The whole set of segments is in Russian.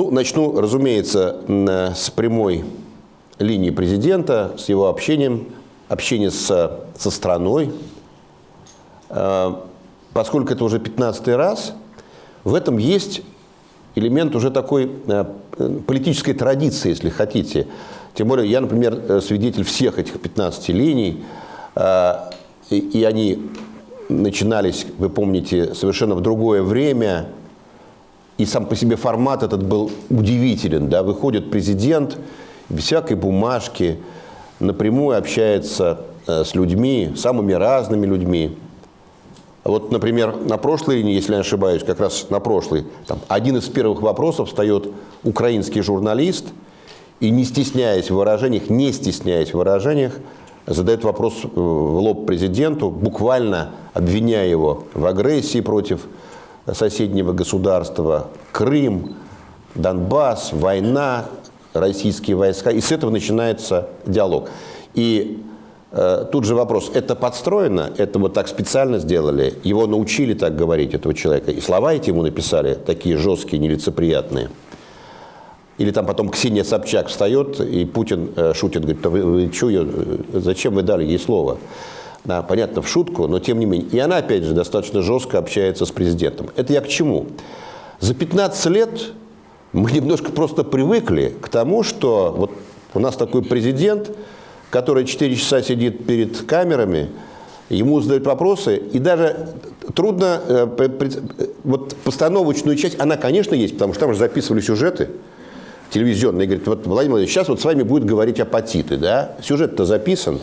Ну, начну, разумеется, с прямой линии президента, с его общением, общения с, со страной. Э, поскольку это уже 15 раз, в этом есть элемент уже такой э, политической традиции, если хотите. Тем более я, например, э, свидетель всех этих 15 линий, и они начинались, вы помните, совершенно в другое время, и сам по себе формат этот был удивителен. Да? Выходит президент без всякой бумажки, напрямую общается э, с людьми, самыми разными людьми. Вот, например, на прошлой если я ошибаюсь, как раз на прошлой, там, один из первых вопросов встает украинский журналист и, не стесняясь в выражениях, не стесняясь в выражениях, задает вопрос э, в лоб президенту, буквально обвиняя его в агрессии против соседнего государства, Крым, Донбасс, война, российские войска. И с этого начинается диалог. И э, тут же вопрос, это подстроено, это вот так специально сделали, его научили так говорить, этого человека, и слова эти ему написали, такие жесткие, нелицеприятные. Или там потом Ксения Собчак встает, и Путин э, шутит, говорит, вы, вы что, ее, э, зачем вы дали ей слово? Да, понятно, в шутку, но тем не менее. И она, опять же, достаточно жестко общается с президентом. Это я к чему? За 15 лет мы немножко просто привыкли к тому, что вот у нас такой президент, который 4 часа сидит перед камерами, ему задают вопросы, и даже трудно, э, вот постановочную часть, она, конечно, есть, потому что там же записывали сюжеты телевизионные, говорит, вот, Владимир Владимирович, сейчас вот с вами будет говорить апатиты, да, сюжет-то записан,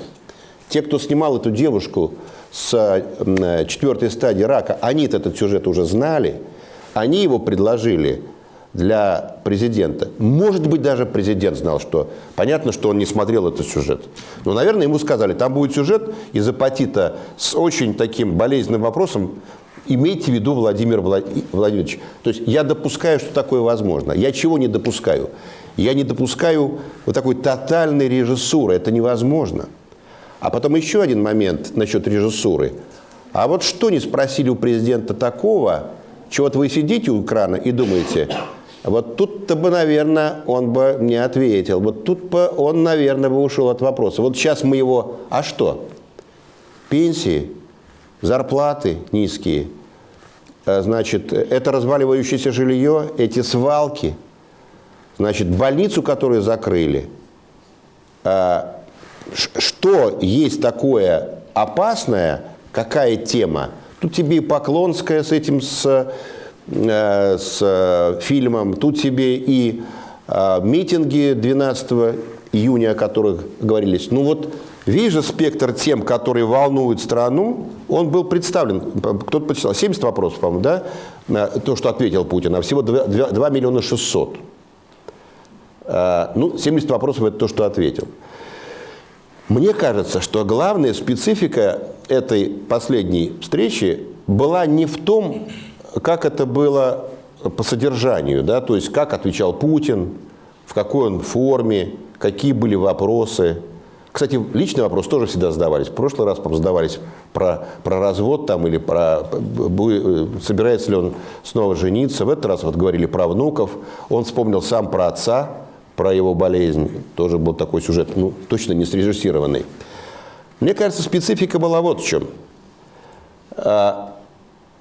те, кто снимал эту девушку с э, четвертой стадии рака, они этот сюжет уже знали, они его предложили для президента. Может быть, даже президент знал, что понятно, что он не смотрел этот сюжет. Но, наверное, ему сказали, там будет сюжет из апатита с очень таким болезненным вопросом, имейте в виду Владимир Владимирович. То есть я допускаю, что такое возможно. Я чего не допускаю? Я не допускаю вот такой тотальной режиссуры. Это невозможно. А потом еще один момент насчет режиссуры. А вот что не спросили у президента такого, чего вот вы сидите у экрана и думаете, вот тут-то бы, наверное, он бы не ответил. Вот тут бы он, наверное, бы ушел от вопроса. Вот сейчас мы его... А что? Пенсии, зарплаты низкие. А, значит, это разваливающееся жилье, эти свалки. Значит, больницу, которую закрыли. А, что есть такое опасное, какая тема, тут тебе и Поклонская с этим, с, э, с фильмом, тут тебе и э, митинги 12 июня, о которых говорились. Ну вот весь же спектр тем, которые волнуют страну, он был представлен. Кто-то почитал, 70 вопросов, по-моему, да, на то, что ответил Путин, а всего 2, 2, 2 миллиона 600. Э, ну, 70 вопросов – это то, что ответил. Мне кажется, что главная специфика этой последней встречи была не в том, как это было по содержанию, да, то есть как отвечал Путин, в какой он форме, какие были вопросы. Кстати, личный вопрос тоже всегда задавались. В прошлый раз, задавались про, про развод там, или про собирается ли он снова жениться. В этот раз вот говорили про внуков. Он вспомнил сам про отца, про его болезнь. Тоже был такой сюжет, ну, точно не срежиссированный. Мне кажется, специфика была вот в чем. А,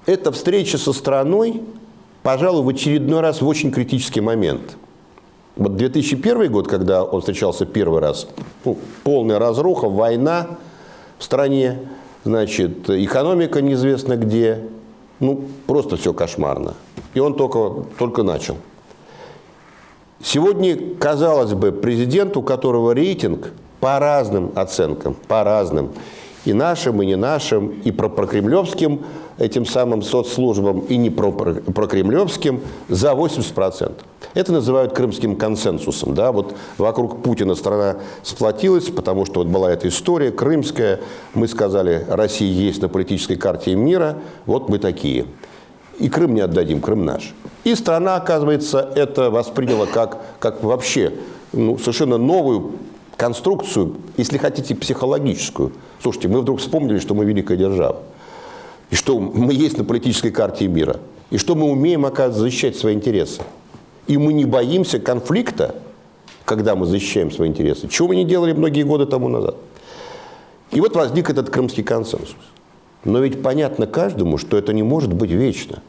эта встреча со страной, пожалуй, в очередной раз в очень критический момент. Вот 2001 год, когда он встречался первый раз, ну, полная разруха, война в стране, значит, экономика неизвестно где, ну, просто все кошмарно. И он только, только начал. Сегодня, казалось бы, президент, у которого рейтинг по разным оценкам, по разным, и нашим, и не нашим, и про прокремлевским этим самым соцслужбам, и не про прокремлевским, за 80%. Это называют крымским консенсусом. Да? Вот вокруг Путина страна сплотилась, потому что вот была эта история крымская. Мы сказали, Россия есть на политической карте мира, вот мы такие. И Крым не отдадим, Крым наш. И страна, оказывается, это восприняла как, как вообще ну, совершенно новую конструкцию, если хотите, психологическую. Слушайте, мы вдруг вспомнили, что мы великая держава. И что мы есть на политической карте мира. И что мы умеем, оказывается, защищать свои интересы. И мы не боимся конфликта, когда мы защищаем свои интересы, чего мы не делали многие годы тому назад. И вот возник этот крымский консенсус. Но ведь понятно каждому, что это не может быть вечно.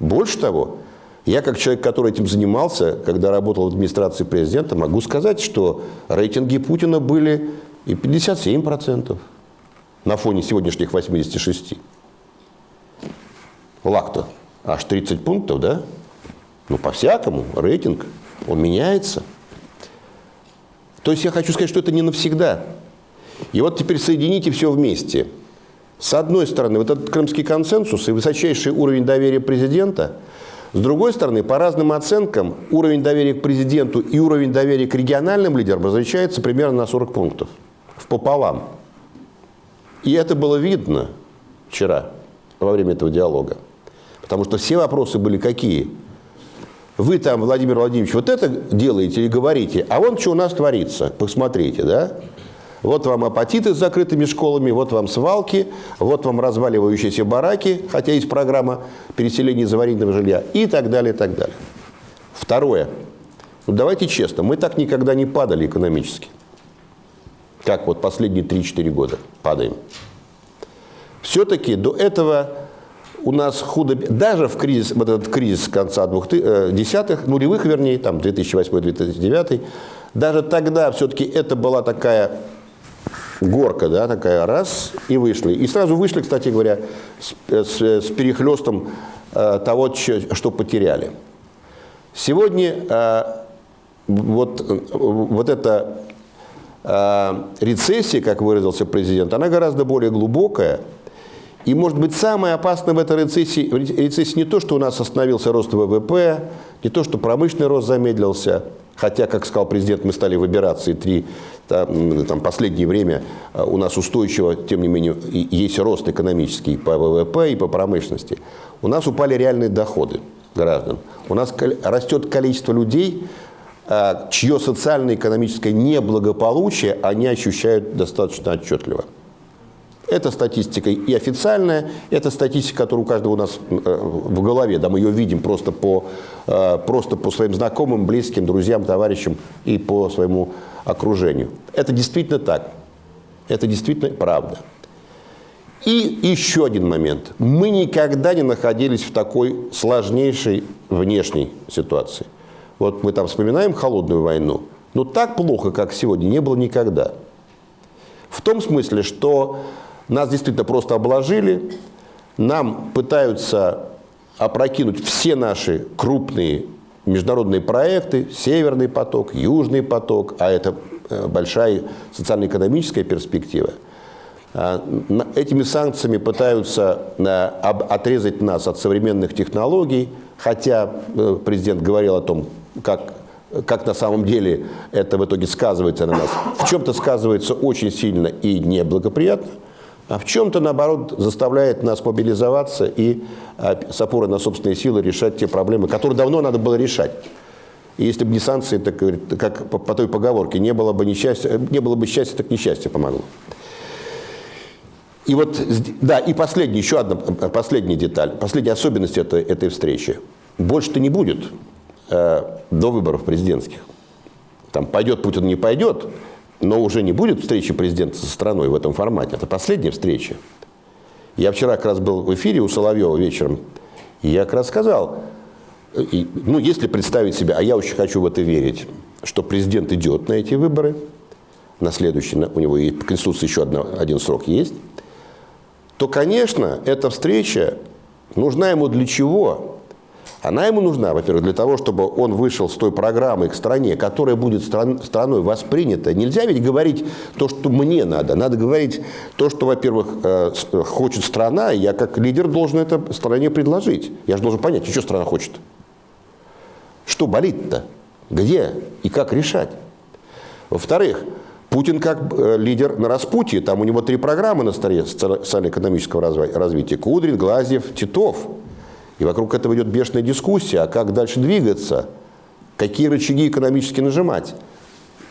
Больше того, я как человек, который этим занимался, когда работал в администрации президента, могу сказать, что рейтинги Путина были и 57% на фоне сегодняшних 86%. Лак-то аж 30 пунктов, да? Ну, по-всякому, рейтинг, он меняется. То есть я хочу сказать, что это не навсегда. И вот теперь соедините все вместе. С одной стороны, вот этот крымский консенсус и высочайший уровень доверия президента. С другой стороны, по разным оценкам, уровень доверия к президенту и уровень доверия к региональным лидерам различается примерно на 40 пунктов. В пополам. И это было видно вчера, во время этого диалога. Потому что все вопросы были какие? Вы там, Владимир Владимирович, вот это делаете или говорите, а вон что у нас творится, посмотрите, да? Вот вам апатиты с закрытыми школами, вот вам свалки, вот вам разваливающиеся бараки, хотя есть программа переселения из аварийного жилья и так далее, и так далее. Второе. Ну, давайте честно, мы так никогда не падали экономически. Как вот последние 3-4 года падаем. Все-таки до этого у нас худо... Даже в кризис, вот этот кризис конца 2000-х, нулевых, вернее, там 2008-2009, даже тогда все-таки это была такая горка, да, такая раз, и вышли. И сразу вышли, кстати говоря, с, с, с перехлестом э, того, что потеряли. Сегодня э, вот, вот эта э, рецессия, как выразился президент, она гораздо более глубокая. И, может быть, самое опасное в этой рецессии, рецессии не то, что у нас остановился рост ВВП, не то, что промышленный рост замедлился, хотя, как сказал президент, мы стали выбираться, и три там, там, последнее время э, у нас устойчиво, тем не менее, есть рост экономический по ВВП и по промышленности. У нас упали реальные доходы граждан. У нас растет количество людей, э, чье социально-экономическое неблагополучие они ощущают достаточно отчетливо. Это статистика и официальная, это статистика, которая у каждого у нас э, в голове. Да, мы ее видим просто по, просто по своим знакомым, близким, друзьям, товарищам и по своему окружению. Это действительно так. Это действительно правда. И еще один момент. Мы никогда не находились в такой сложнейшей внешней ситуации. Вот мы там вспоминаем холодную войну, но так плохо, как сегодня, не было никогда. В том смысле, что нас действительно просто обложили, нам пытаются опрокинуть все наши крупные международные проекты, Северный поток, Южный поток, а это э, большая социально-экономическая перспектива. А, этими санкциями пытаются э, отрезать нас от современных технологий, хотя э, президент говорил о том, как, как на самом деле это в итоге сказывается на нас. В чем-то сказывается очень сильно и неблагоприятно, а в чем-то, наоборот, заставляет нас мобилизоваться и а, с опорой на собственные силы решать те проблемы, которые давно надо было решать. И если бы не санкции, так, как по, по той поговорке, не было бы несчастья, не было бы счастья, так несчастье помогло. И вот, да, и последняя, еще одна последняя деталь, последняя особенность этой, этой встречи. Больше-то не будет э, до выборов президентских. Там пойдет Путин, не пойдет, но уже не будет встречи президента со страной в этом формате. Это последняя встреча. Я вчера как раз был в эфире у Соловьева вечером, и я как раз сказал, и, ну, если представить себе, а я очень хочу в это верить, что президент идет на эти выборы, на следующий, у него и по Конституции еще одна, один срок есть, то, конечно, эта встреча нужна ему для чего? Она ему нужна, во-первых, для того, чтобы он вышел с той программой к стране, которая будет стран, страной воспринята. Нельзя ведь говорить то, что мне надо. Надо говорить то, что, во-первых, э, хочет страна, я как лидер должен это стране предложить. Я же должен понять, что страна хочет. Что болит-то? Где и как решать? Во-вторых, Путин как э, лидер на распутье, там у него три программы на столе социально-экономического развития. Кудрин, Глазьев, Титов – и вокруг этого идет бешеная дискуссия, а как дальше двигаться, какие рычаги экономически нажимать.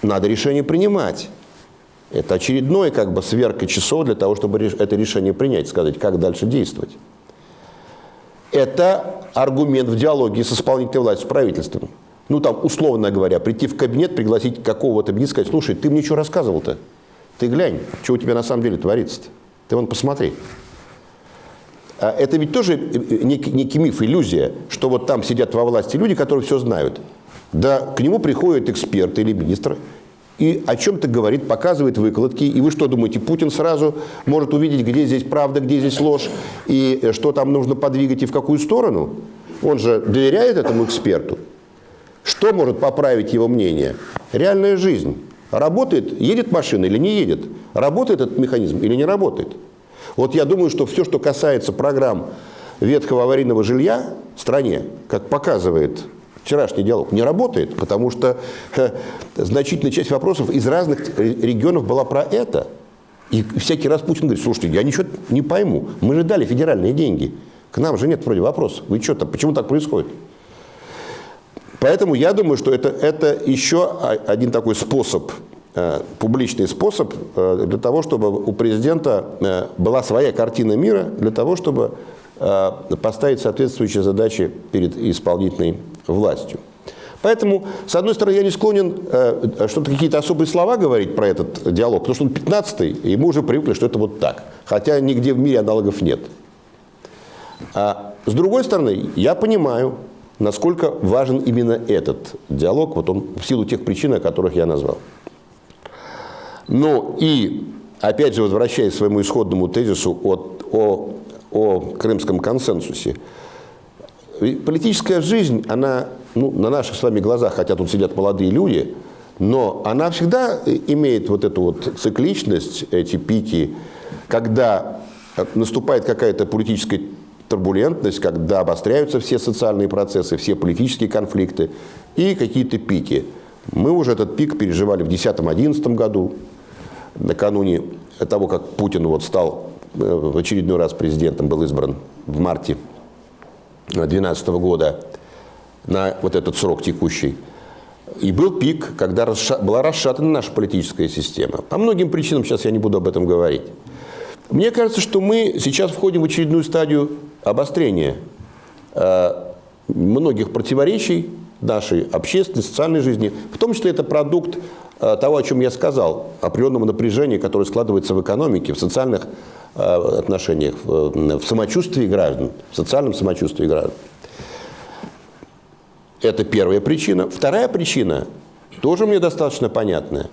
Надо решение принимать. Это очередной как бы сверка часов для того, чтобы это решение принять, сказать, как дальше действовать. Это аргумент в диалоге с исполнительной властью, с правительством. ну там, условно говоря, прийти в кабинет, пригласить какого-то министра, сказать, слушай, ты мне что рассказывал-то? Ты глянь, что у тебя на самом деле творится-то. Ты вон посмотри. А это ведь тоже некий, некий миф, иллюзия, что вот там сидят во власти люди, которые все знают. Да, к нему приходит эксперт или министр и о чем-то говорит, показывает выкладки. И вы что думаете, Путин сразу может увидеть, где здесь правда, где здесь ложь, и что там нужно подвигать и в какую сторону? Он же доверяет этому эксперту. Что может поправить его мнение? Реальная жизнь. Работает, едет машина или не едет? Работает этот механизм или не работает? Вот я думаю, что все, что касается программ ветхого аварийного жилья в стране, как показывает вчерашний диалог, не работает, потому что э, значительная часть вопросов из разных регионов была про это. И всякий раз Путин говорит, слушайте, я ничего не пойму, мы же дали федеральные деньги, к нам же нет вроде вопросов, вы что-то, почему так происходит? Поэтому я думаю, что это, это еще один такой способ, публичный способ э, для того, чтобы у президента э, была своя картина мира, для того, чтобы э, поставить соответствующие задачи перед исполнительной властью. Поэтому, с одной стороны, я не склонен э, что-то какие-то особые слова говорить про этот диалог, потому что он 15-й, и мы уже привыкли, что это вот так. Хотя нигде в мире аналогов нет. А с другой стороны, я понимаю, насколько важен именно этот диалог, вот он в силу тех причин, о которых я назвал. Но и, опять же, возвращаясь к своему исходному тезису от, о, о крымском консенсусе, политическая жизнь, она ну, на наших с вами глазах, хотя тут сидят молодые люди, но она всегда имеет вот эту вот цикличность, эти пики, когда наступает какая-то политическая турбулентность, когда обостряются все социальные процессы, все политические конфликты и какие-то пики. Мы уже этот пик переживали в 2010-2011 году, накануне того, как Путин вот стал э, в очередной раз президентом, был избран в марте 2012 года на вот этот срок текущий. И был пик, когда была расшатана наша политическая система. По многим причинам, сейчас я не буду об этом говорить. Мне кажется, что мы сейчас входим в очередную стадию обострение э, многих противоречий нашей общественной, социальной жизни. В том числе это продукт э, того, о чем я сказал, определенного напряжения, которое складывается в экономике, в социальных э, отношениях, в самочувствии граждан, в социальном самочувствии граждан. Это первая причина. Вторая причина, тоже мне достаточно понятная.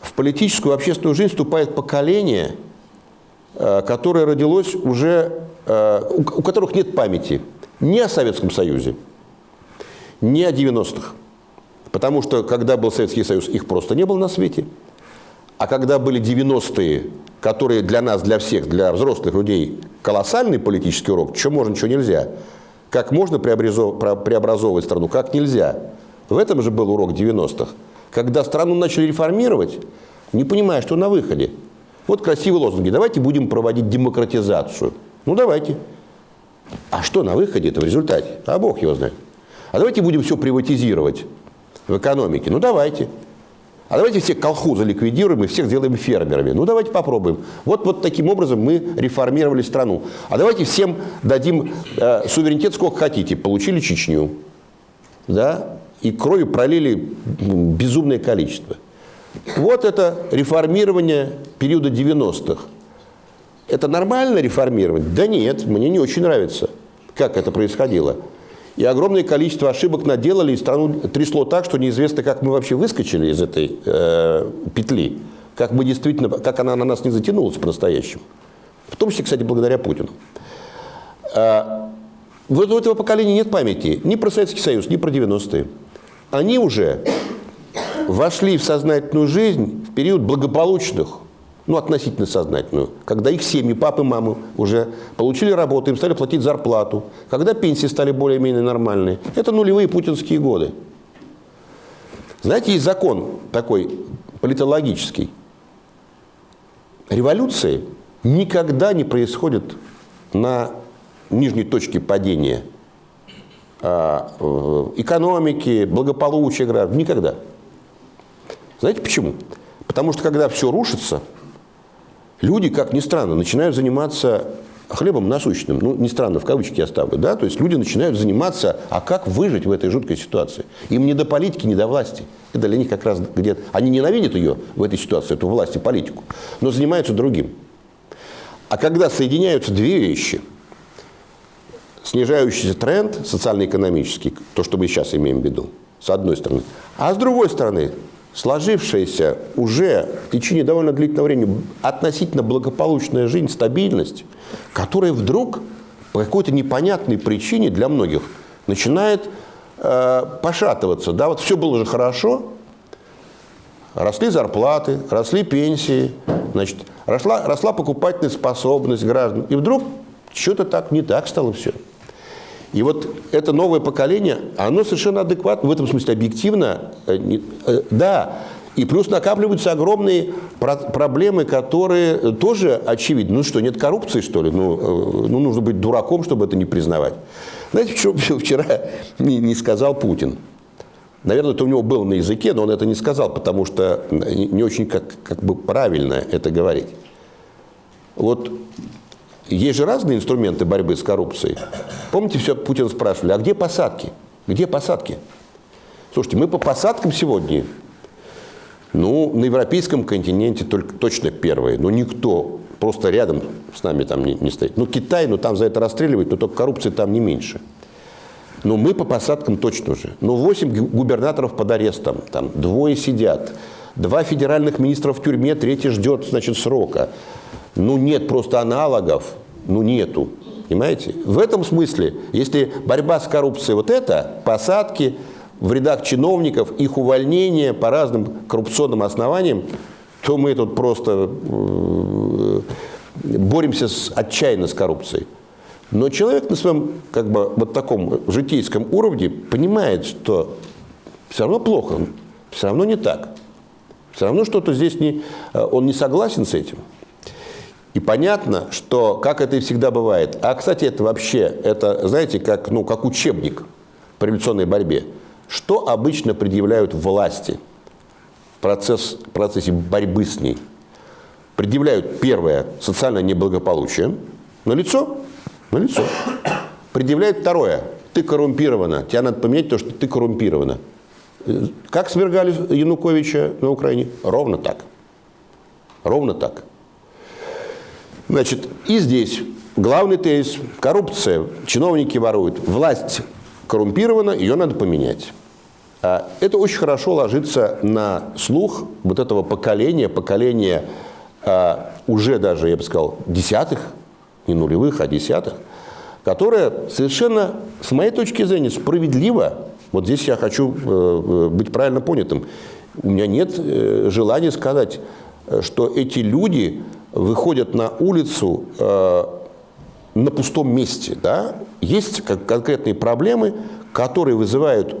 В политическую общественную жизнь вступает поколение, которое родилось уже Э, у которых нет памяти ни о Советском Союзе, ни о 90-х. Потому что, когда был Советский Союз, их просто не было на свете. А когда были 90-е, которые для нас, для всех, для взрослых людей колоссальный политический урок, что можно, что нельзя, как можно преобразовывать страну, как нельзя. В этом же был урок 90-х. Когда страну начали реформировать, не понимая, что на выходе. Вот красивые лозунги. Давайте будем проводить демократизацию. Ну, давайте. А что на выходе это в результате? А Бог его знает. А давайте будем все приватизировать в экономике. Ну, давайте. А давайте все колхозы ликвидируем и всех сделаем фермерами. Ну, давайте попробуем. Вот, вот таким образом мы реформировали страну. А давайте всем дадим э, суверенитет сколько хотите. Получили Чечню. Да? И крови пролили безумное количество. Вот это реформирование периода 90-х. Это нормально реформировать? Да нет, мне не очень нравится, как это происходило. И огромное количество ошибок наделали, и страну трясло так, что неизвестно, как мы вообще выскочили из этой э, петли. Как мы действительно, как она на нас не затянулась по-настоящему. В том числе, кстати, благодаря Путину. А, вот у этого поколения нет памяти ни про Советский Союз, ни про 90-е. Они уже вошли в сознательную жизнь в период благополучных ну, относительно сознательную, когда их семьи, папы, мамы уже получили работу, им стали платить зарплату, когда пенсии стали более-менее нормальные. Это нулевые путинские годы. Знаете, есть закон такой политологический. Революции никогда не происходят на нижней точке падения а, экономики, благополучия граждан. Никогда. Знаете почему? Потому что когда все рушится, люди, как ни странно, начинают заниматься хлебом насущным, ну, не странно, в кавычки я ставлю, да, то есть люди начинают заниматься, а как выжить в этой жуткой ситуации? Им не до политики, не до власти. Это для них как раз где-то... Они ненавидят ее в этой ситуации, эту власть и политику, но занимаются другим. А когда соединяются две вещи, снижающийся тренд социально-экономический, то, что мы сейчас имеем в виду, с одной стороны, а с другой стороны, сложившаяся уже в течение довольно длительного времени относительно благополучная жизнь, стабильность, которая вдруг по какой-то непонятной причине для многих начинает э, пошатываться. Да, вот все было же хорошо, росли зарплаты, росли пенсии, значит, росла, росла покупательная способность граждан, и вдруг что-то так не так стало все. И вот это новое поколение, оно совершенно адекватно, в этом смысле объективно, э, э, да, и плюс накапливаются огромные про проблемы, которые тоже очевидны. Ну что, нет коррупции, что ли? Ну, э, ну нужно быть дураком, чтобы это не признавать. Знаете, что вчера не сказал Путин? Наверное, это у него было на языке, но он это не сказал, потому что не очень как, как бы правильно это говорить. Вот есть же разные инструменты борьбы с коррупцией. Помните, все Путин спрашивали, а где посадки? Где посадки? Слушайте, мы по посадкам сегодня, ну, на европейском континенте только точно первые, но никто просто рядом с нами там не, не стоит. Ну, Китай, ну, там за это расстреливают, но только коррупции там не меньше. Но мы по посадкам точно уже. Ну, 8 губернаторов под арестом, там двое сидят, два федеральных министра в тюрьме, третий ждет, значит, срока. Ну, нет просто аналогов, ну, нету. Понимаете? В этом смысле, если борьба с коррупцией вот это, посадки в рядах чиновников, их увольнение по разным коррупционным основаниям, то мы тут просто э, боремся с, отчаянно с коррупцией. Но человек на своем как бы, вот таком житейском уровне понимает, что все равно плохо, все равно не так. Все равно что-то здесь не, э, он не согласен с этим. И понятно, что, как это и всегда бывает, а, кстати, это вообще, это, знаете, как, ну, как учебник по революционной борьбе. Что обычно предъявляют власти в процесс, процессе борьбы с ней? Предъявляют, первое, социальное неблагополучие на лицо, на лицо. Предъявляют второе, ты коррумпирована, тебя надо поменять то, что ты коррумпирована. Как свергали Януковича на Украине? Ровно так. Ровно так. Значит, и здесь главный тезис – коррупция, чиновники воруют, власть коррумпирована, ее надо поменять. А это очень хорошо ложится на слух вот этого поколения, поколения а, уже даже, я бы сказал, десятых, не нулевых, а десятых, которое совершенно, с моей точки зрения, справедливо, вот здесь я хочу э, э, быть правильно понятым, у меня нет э, желания сказать, что эти люди выходят на улицу э, на пустом месте. Да? Есть как, конкретные проблемы, которые вызывают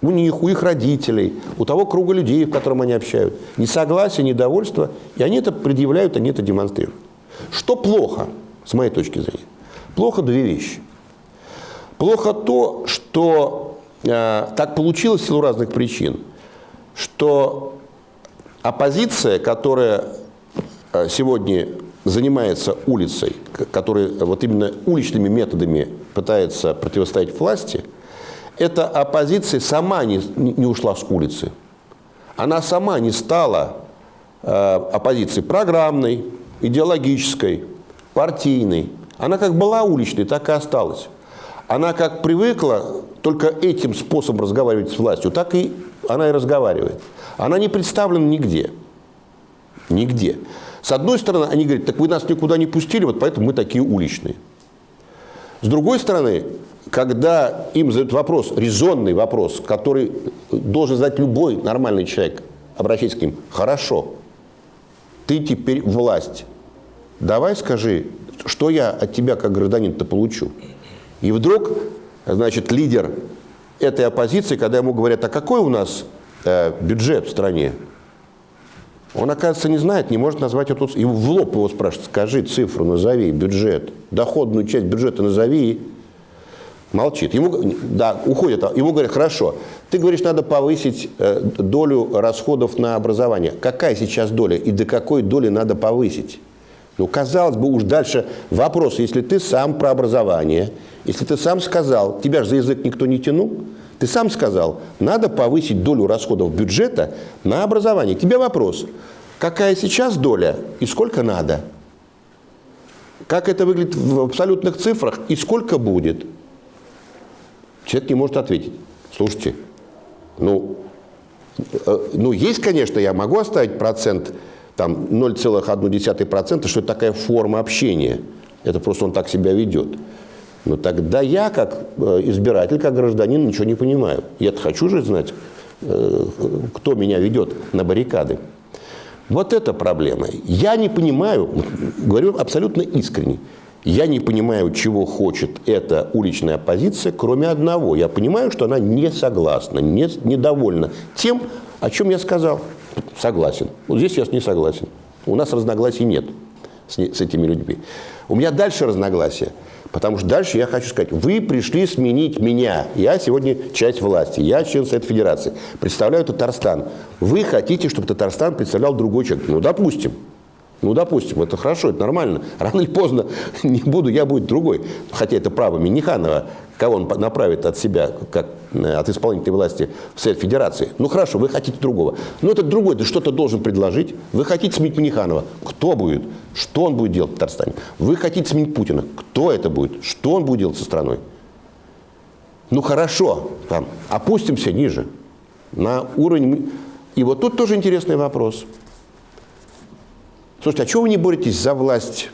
у них, у их родителей, у того круга людей, в котором они общают, несогласие, недовольство, и они это предъявляют, они это демонстрируют. Что плохо, с моей точки зрения? Плохо две вещи. Плохо то, что э, так получилось в силу разных причин, что оппозиция, которая сегодня занимается улицей, который вот именно уличными методами пытается противостоять власти, эта оппозиция сама не, не ушла с улицы. Она сама не стала э, оппозицией программной, идеологической, партийной. Она как была уличной, так и осталась. Она как привыкла только этим способом разговаривать с властью, так и она и разговаривает. Она не представлена нигде. Нигде. С одной стороны, они говорят, так вы нас никуда не пустили, вот поэтому мы такие уличные. С другой стороны, когда им задают вопрос, резонный вопрос, который должен задать любой нормальный человек, обращаясь к ним, хорошо, ты теперь власть, давай скажи, что я от тебя как гражданин-то получу. И вдруг, значит, лидер этой оппозиции, когда ему говорят, а какой у нас э, бюджет в стране, он, оказывается, не знает, не может назвать эту цифру. И в лоб его спрашивают, скажи цифру, назови бюджет, доходную часть бюджета назови. Молчит. Ему, да, уходит. Ему говорят, хорошо, ты говоришь, надо повысить э, долю расходов на образование. Какая сейчас доля и до какой доли надо повысить? Ну, казалось бы, уж дальше вопрос, если ты сам про образование, если ты сам сказал, тебя же за язык никто не тянул, ты сам сказал, надо повысить долю расходов бюджета на образование. Тебе вопрос, какая сейчас доля и сколько надо? Как это выглядит в абсолютных цифрах и сколько будет? Человек не может ответить. Слушайте, ну, э, ну есть, конечно, я могу оставить процент, там 0,1%, что это такая форма общения. Это просто он так себя ведет. Но тогда я, как э, избиратель, как гражданин, ничего не понимаю. Я-то хочу же знать, э, кто меня ведет на баррикады. Вот это проблема. Я не понимаю, говорю абсолютно искренне, я не понимаю, чего хочет эта уличная оппозиция, кроме одного. Я понимаю, что она не согласна, не, недовольна тем, о чем я сказал. Согласен. Вот здесь я не согласен. У нас разногласий нет с, с этими людьми. У меня дальше разногласия. Потому что дальше я хочу сказать, вы пришли сменить меня. Я сегодня часть власти, я член Совета Федерации, представляю Татарстан. Вы хотите, чтобы Татарстан представлял другой человек. Ну, допустим. Ну, допустим, это хорошо, это нормально. Рано или поздно не буду, я будет другой. Хотя это право Миниханова, кого он направит от себя, как э, от исполнительной власти в Совет Федерации. Ну, хорошо, вы хотите другого. Но этот другой, ты что-то должен предложить. Вы хотите сменить Миниханова. Кто будет? Что он будет делать в Татарстане? Вы хотите сменить Путина. Кто это будет? Что он будет делать со страной? Ну, хорошо, там, опустимся ниже, на уровень... И вот тут тоже интересный вопрос – Слушайте, а чего вы не боретесь за власть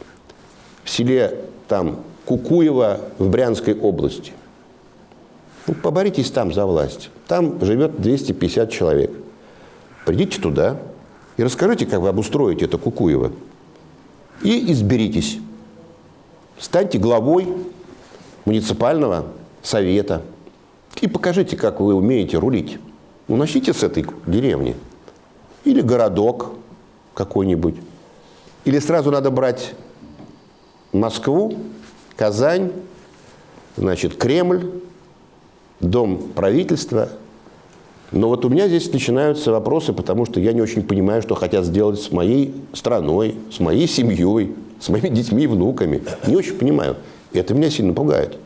в селе там, Кукуева в Брянской области? Ну, поборитесь там за власть. Там живет 250 человек. Придите туда и расскажите, как вы обустроите это Кукуево. И изберитесь. Станьте главой муниципального совета. И покажите, как вы умеете рулить. Начните с этой деревни. Или городок какой-нибудь. Или сразу надо брать Москву, Казань, значит, Кремль, Дом правительства. Но вот у меня здесь начинаются вопросы, потому что я не очень понимаю, что хотят сделать с моей страной, с моей семьей, с моими детьми и внуками. Не очень понимаю. И это меня сильно пугает.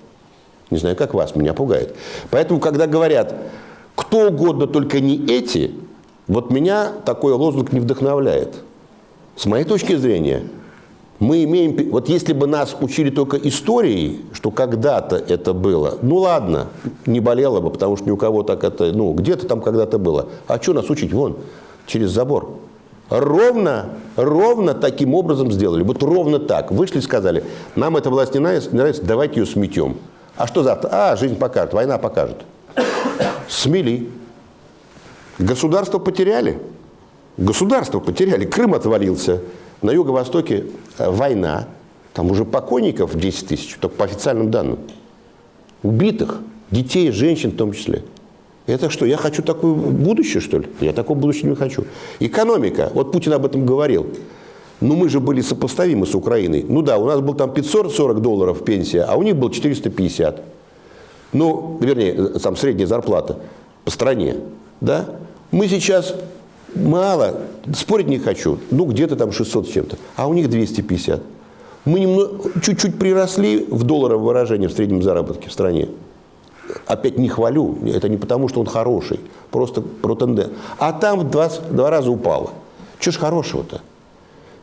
Не знаю, как вас, меня пугает. Поэтому, когда говорят, кто угодно, только не эти, вот меня такой лозунг не вдохновляет. С моей точки зрения, мы имеем... Вот если бы нас учили только историей, что когда-то это было, ну ладно, не болело бы, потому что ни у кого так это... Ну, где-то там когда-то было. А что нас учить? Вон, через забор. Ровно, ровно таким образом сделали. Вот ровно так. Вышли и сказали, нам эта власть не нравится, не нравится давайте ее сметем. А что завтра? А, жизнь покажет, война покажет. Смели. Государство потеряли. Государство потеряли, Крым отвалился, на юго-востоке э, война, там уже покойников 10 тысяч, только по официальным данным. Убитых, детей, женщин в том числе. Это что, я хочу такое будущее, что ли? Я такого будущего не хочу. Экономика, вот Путин об этом говорил. Ну, мы же были сопоставимы с Украиной. Ну да, у нас был там 540 долларов пенсия, а у них был 450. Ну, вернее, э, там средняя зарплата по стране. Да? Мы сейчас Мало. Спорить не хочу. Ну, где-то там 600 с чем-то. А у них 250. Мы чуть-чуть приросли в долларовое выражение в среднем заработке в стране. Опять не хвалю. Это не потому, что он хороший. Просто про тенден. А там в два, два раза упало. Чего ж хорошего-то?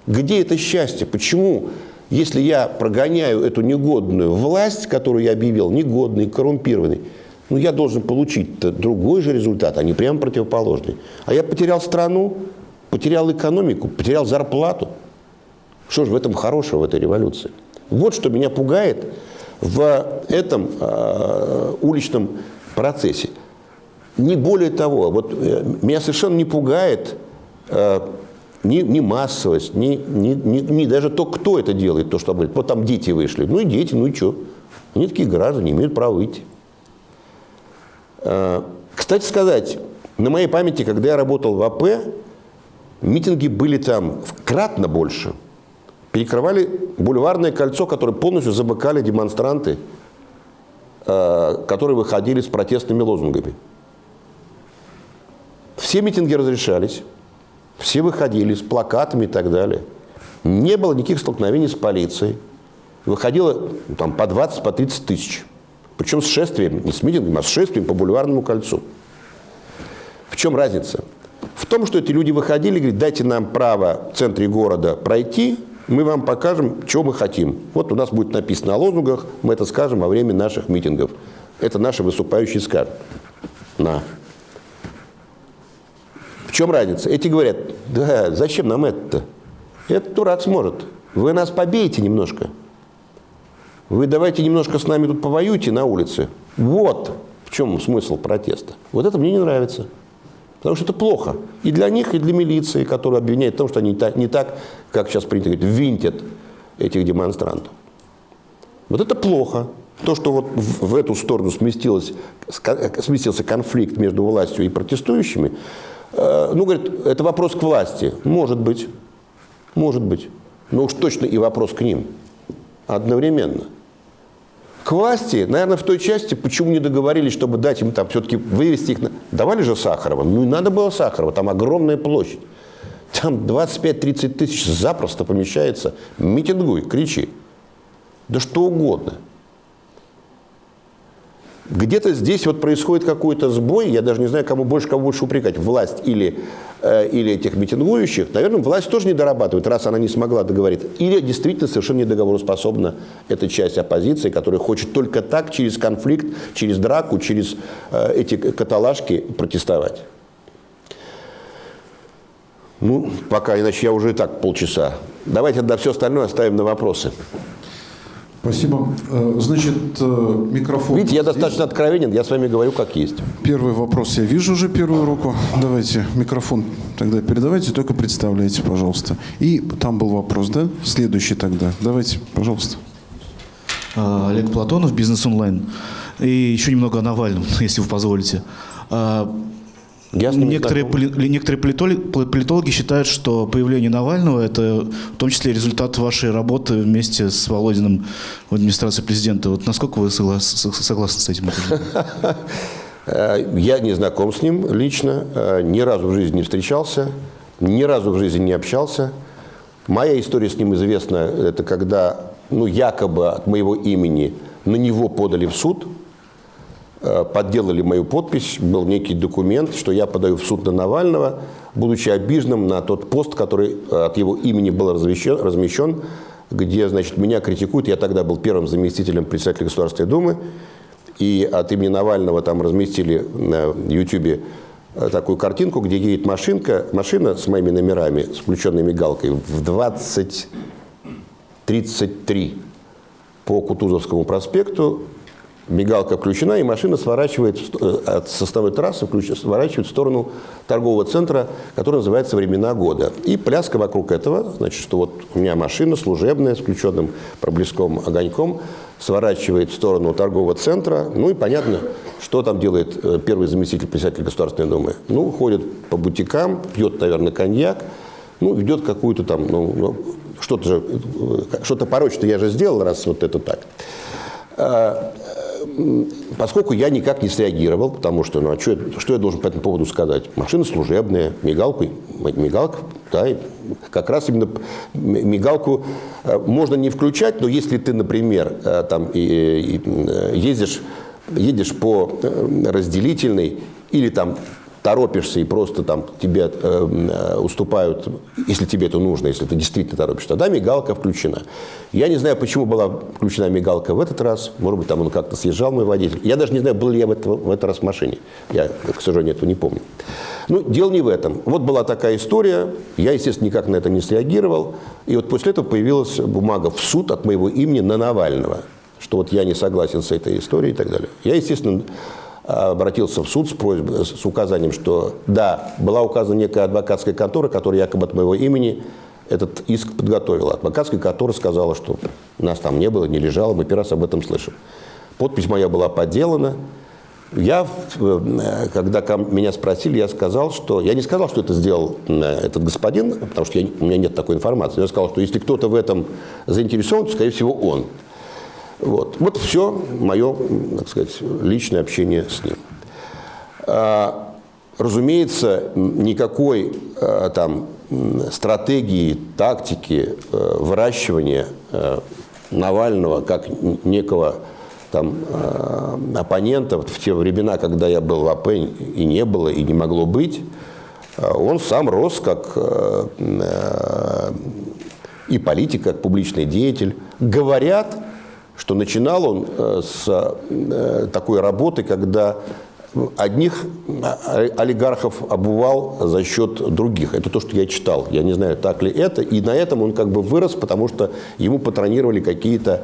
Где это счастье? Почему, если я прогоняю эту негодную власть, которую я объявил, негодной, коррумпированной, ну, я должен получить другой же результат, а не прямо противоположный. А я потерял страну, потерял экономику, потерял зарплату. Что же в этом хорошего, в этой революции? Вот что меня пугает в этом э, уличном процессе. Не более того, вот э, меня совершенно не пугает э, ни, ни массовость, ни, ни, ни, ни даже то, кто это делает, то, что говорит. Вот там дети вышли. Ну и дети, ну и что? Они такие граждане, имеют право выйти. Э, кстати сказать, на моей памяти, когда я работал в АП, митинги были там кратно больше. Перекрывали бульварное кольцо, которое полностью замыкали демонстранты, э, которые выходили с протестными лозунгами. Все митинги разрешались, все выходили с плакатами и так далее. Не было никаких столкновений с полицией. Выходило ну, там, по 20, по 30 тысяч. Причем с шествием, не с митингом, а с шествием по бульварному кольцу. В чем разница? В том, что эти люди выходили и говорили, дайте нам право в центре города пройти, мы вам покажем, что мы хотим. Вот у нас будет написано на лозунгах, мы это скажем во время наших митингов. Это наши выступающие скажут. На. В чем разница? Эти говорят, да, зачем нам это-то? Этот дурак сможет. Вы нас побейте немножко. Вы давайте немножко с нами тут повоюйте на улице. Вот в чем смысл протеста. Вот это мне не нравится. Потому что это плохо и для них, и для милиции, которая обвиняет в том, что они не так, не так как сейчас принято говорить, винтят этих демонстрантов. Вот это плохо. То, что вот в, эту сторону сместилось, сместился конфликт между властью и протестующими, э, ну, говорит, это вопрос к власти. Может быть, может быть. Но уж точно и вопрос к ним одновременно к власти, наверное, в той части, почему не договорились, чтобы дать им там все-таки вывести их. На... Давали же Сахарова. Ну и надо было Сахарова, там огромная площадь. Там 25-30 тысяч запросто помещается. Митингуй, кричи. Да что угодно. Где-то здесь вот происходит какой-то сбой, я даже не знаю, кому больше, кого больше упрекать, власть или, э, или этих митингующих. Наверное, власть тоже не дорабатывает, раз она не смогла договориться. Или действительно совершенно недоговороспособна эта часть оппозиции, которая хочет только так, через конфликт, через драку, через э, эти каталажки протестовать. Ну, пока, иначе я уже и так полчаса. Давайте тогда все остальное оставим на вопросы. Спасибо. Э, значит, э, микрофон. Видите, я здесь. достаточно откровенен, я с вами говорю как есть. Первый вопрос. Я вижу уже первую руку. Давайте микрофон тогда передавайте, только представляйте, пожалуйста. И там был вопрос, да? Следующий тогда. Давайте, пожалуйста. А, Олег Платонов, Бизнес онлайн. И еще немного о Навальном, если вы позволите. Некоторые, поли, некоторые политологи, политологи считают, что появление Навального – это в том числе результат вашей работы вместе с Володиным в администрации президента. Вот насколько вы соглас, согласны с этим? Я не знаком с ним лично, э, ни разу в жизни не встречался, ни разу в жизни не общался. Моя история с ним известна, это когда ну, якобы от моего имени на него подали в суд – подделали мою подпись, был некий документ, что я подаю в суд на Навального, будучи обиженным на тот пост, который э, от его имени был размещен, размещен где, значит, меня критикуют. Я тогда был первым заместителем председателя Государственной Думы, и от имени Навального там разместили на YouTube э, такую картинку, где едет машинка, машина с моими номерами, с включенной мигалкой, в 20.33 по Кутузовскому проспекту мигалка включена, и машина сворачивает э, от составной трассы, сворачивает в сторону торгового центра, который называется «Времена года». И пляска вокруг этого, значит, что вот у меня машина служебная с включенным проблеском огоньком, сворачивает в сторону торгового центра. Ну и понятно, что там делает э, первый заместитель председателя Государственной Думы. Ну, ходит по бутикам, пьет, наверное, коньяк, ну, ведет какую-то там, ну, ну что-то э, что-то порочное я же сделал, раз вот это так. Поскольку я никак не среагировал, потому что, ну а что, что я должен по этому поводу сказать? Машина служебная, мигалку, мигалка, да, как раз именно мигалку э, можно не включать, но если ты, например, э, там ездишь, едешь по э, разделительной или там торопишься и просто там тебе э, э, уступают, если тебе это нужно, если ты действительно торопишься, тогда мигалка включена. Я не знаю, почему была включена мигалка в этот раз. Может быть, там он как-то съезжал, мой водитель. Я даже не знаю, был ли я в, это, в этот раз в машине. Я, к сожалению, этого не помню. Ну, дело не в этом. Вот была такая история. Я, естественно, никак на это не среагировал. И вот после этого появилась бумага в суд от моего имени на Навального, что вот я не согласен с этой историей и так далее. Я, естественно, обратился в суд с, просьбой, с указанием, что да, была указана некая адвокатская контора, которая якобы от моего имени этот иск подготовила. Адвокатская контора сказала, что нас там не было, не лежало, мы первый раз об этом слышим. Подпись моя была подделана. Я, э, когда меня спросили, я сказал, что... Я не сказал, что это сделал э, этот господин, потому что я, у меня нет такой информации. Я сказал, что если кто-то в этом заинтересован, то, скорее всего, он. Вот, вот все мое, так сказать, личное общение с ним. А, разумеется, никакой а, там стратегии, тактики э, выращивания Навального как некого там, оппонента в те времена, когда я был в АП и не было, и не могло быть, он сам рос как и политик, как публичный деятель. Говорят, что начинал он с такой работы, когда одних олигархов обувал за счет других. Это то, что я читал. Я не знаю, так ли это. И на этом он как бы вырос, потому что ему патронировали какие-то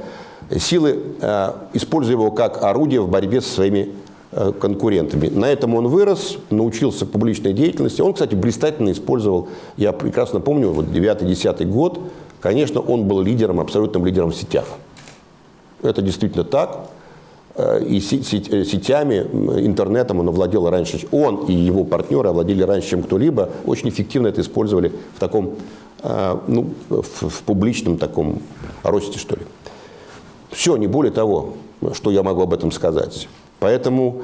силы, э, используя его как орудие в борьбе со своими э, конкурентами. На этом он вырос, научился публичной деятельности. Он, кстати, блистательно использовал, я прекрасно помню, вот 9-10 год, конечно, он был лидером, абсолютным лидером в сетях. Это действительно так. Э, и э, сетями, интернетом он овладел раньше. Он и его партнеры овладели раньше, чем кто-либо. Очень эффективно это использовали в таком, э, ну, в, в публичном таком росте, что ли. Все, не более того, что я могу об этом сказать. Поэтому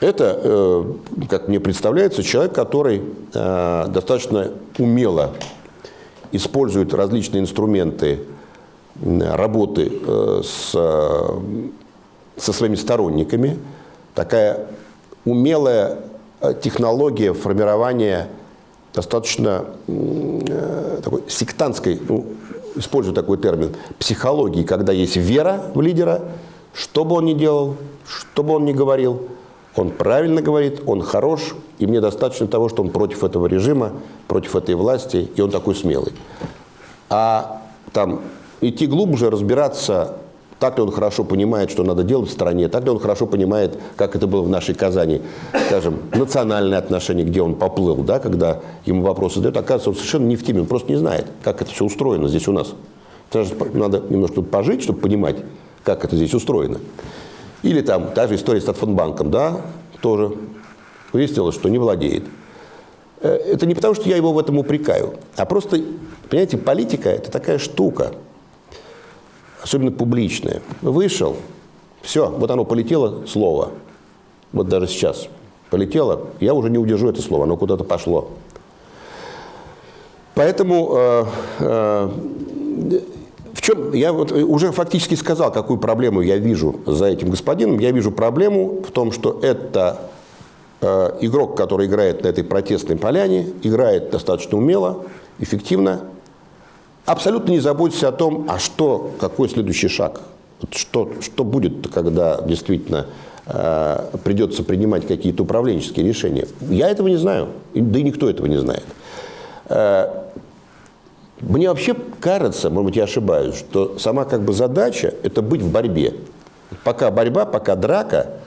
это, как мне представляется, человек, который достаточно умело использует различные инструменты работы э, с, со своими сторонниками, такая умелая э, технология формирования достаточно э, такой сектантской, ну, использую такой термин, психологии, когда есть вера в лидера, что бы он ни делал, что бы он ни говорил, он правильно говорит, он хорош, и мне достаточно того, что он против этого режима, против этой власти, и он такой смелый. А там идти глубже, разбираться, так ли он хорошо понимает, что надо делать в стране, так ли он хорошо понимает, как это было в нашей Казани, скажем, национальное отношение, где он поплыл, да, когда ему вопросы задают, оказывается, он совершенно не в теме, он просто не знает, как это все устроено здесь у нас. Надо немножко пожить, чтобы понимать, как это здесь устроено. Или там та же история с Татфонбанком, да, тоже выяснилось, что не владеет. Э, это не потому, что я его в этом упрекаю, а просто, понимаете, политика – это такая штука – особенно публичное. Вышел, все, вот оно полетело, слово. Вот даже сейчас полетело, я уже не удержу это слово, оно куда-то пошло. Поэтому э, э, в чем я вот уже фактически сказал, какую проблему я вижу за этим господином. Я вижу проблему в том, что это игрок, который играет на этой протестной поляне, играет достаточно умело, эффективно, абсолютно не заботится о том, а что, какой следующий шаг, что, что будет, когда действительно э, придется принимать какие-то управленческие решения. Я этого не знаю, да и никто этого не знает. Э, мне вообще кажется, может быть, я ошибаюсь, что сама как бы задача – это быть в борьбе. Пока борьба, пока драка,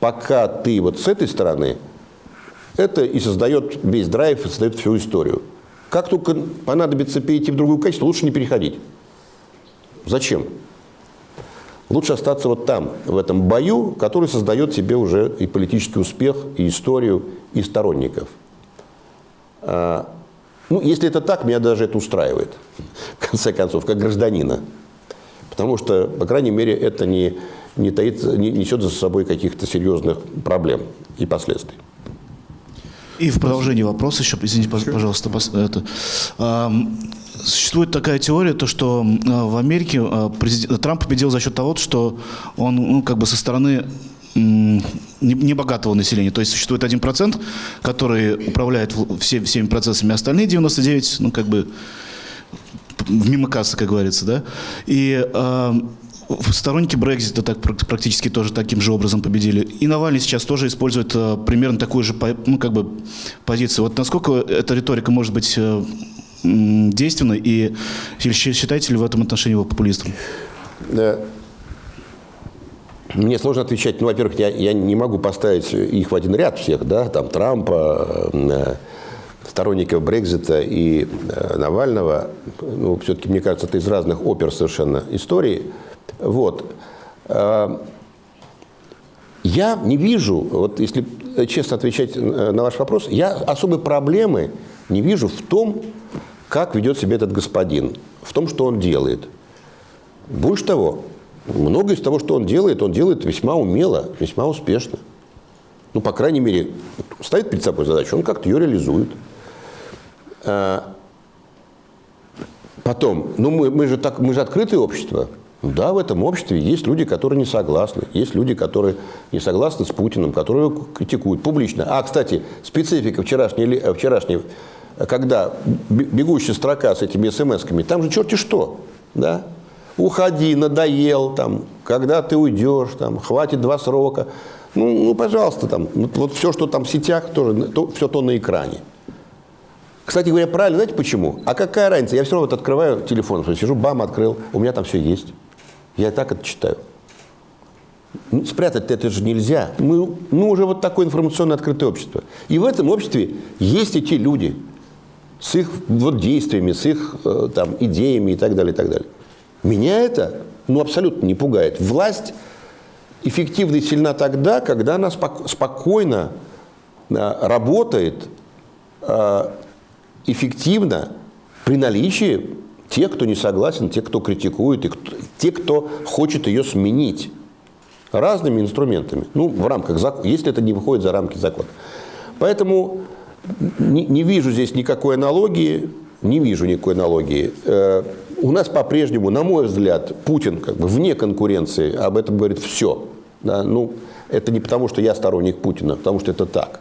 пока ты вот с этой стороны, это и создает весь драйв, и создает всю историю. Как только понадобится перейти в другую качество, лучше не переходить. Зачем? Лучше остаться вот там, в этом бою, который создает себе уже и политический успех, и историю, и сторонников. А, ну, если это так, меня даже это устраивает, в конце концов, как гражданина. Потому что, по крайней мере, это не, не, таит, не несет за собой каких-то серьезных проблем и последствий. И в продолжении вопроса еще, извините, пожалуйста, это, существует такая теория, то, что а, в Америке а, президент, Трамп победил за счет того, что он ну, как бы со стороны небогатого населения. То есть существует один процент, который управляет все, всеми процессами, остальные 99, ну, как бы мимо кассы, как говорится, да. И Сторонники Брекзита так практически тоже таким же образом победили. И Навальный сейчас тоже использует э, примерно такую же ну, как бы, позицию. Вот насколько эта риторика может быть э, действенна, и считаете ли в этом отношении его популистом? Да. Мне сложно отвечать. Ну, во-первых, я, я не могу поставить их в один ряд всех, да, там Трампа, э, сторонников Брекзита и э, Навального. Ну, все-таки, мне кажется, это из разных опер совершенно истории. Вот. А, я не вижу, вот если честно отвечать на ваш вопрос, я особой проблемы не вижу в том, как ведет себя этот господин, в том, что он делает. Больше того, многое из того, что он делает, он делает весьма умело, весьма успешно. Ну, по крайней мере, ставит перед собой задачу, он как-то ее реализует. А, потом, ну мы, мы, же так, мы же открытое общество. Да, в этом обществе есть люди, которые не согласны, есть люди, которые не согласны с Путиным, которые его критикуют публично. А, кстати, специфика вчерашней, вчерашней когда бегущая строка с этими смс-ками, там же черти что, да? Уходи, надоел, там, когда ты уйдешь, там, хватит два срока. Ну, ну пожалуйста, там, вот, вот все, что там в сетях, тоже, то, все то на экране. Кстати говоря, правильно, знаете почему? А какая разница? Я все равно вот открываю телефон, сижу, бам, открыл, у меня там все есть. Я так это читаю. Ну, спрятать это же нельзя. Мы ну, уже вот такое информационно открытое общество. И в этом обществе есть эти люди с их вот, действиями, с их э, там, идеями и так далее, и так далее. Меня это ну, абсолютно не пугает. Власть эффективна и сильна тогда, когда она спокойно э, работает э, эффективно при наличии тех, кто не согласен, тех, кто критикует, и кто, те, кто хочет ее сменить разными инструментами, ну, в рамках закона, если это не выходит за рамки закона. Поэтому не, не вижу здесь никакой аналогии, не вижу никакой аналогии. Э, у нас по-прежнему, на мой взгляд, Путин как бы вне конкуренции, об этом говорит все. Да? Ну, это не потому, что я сторонник Путина, а потому что это так.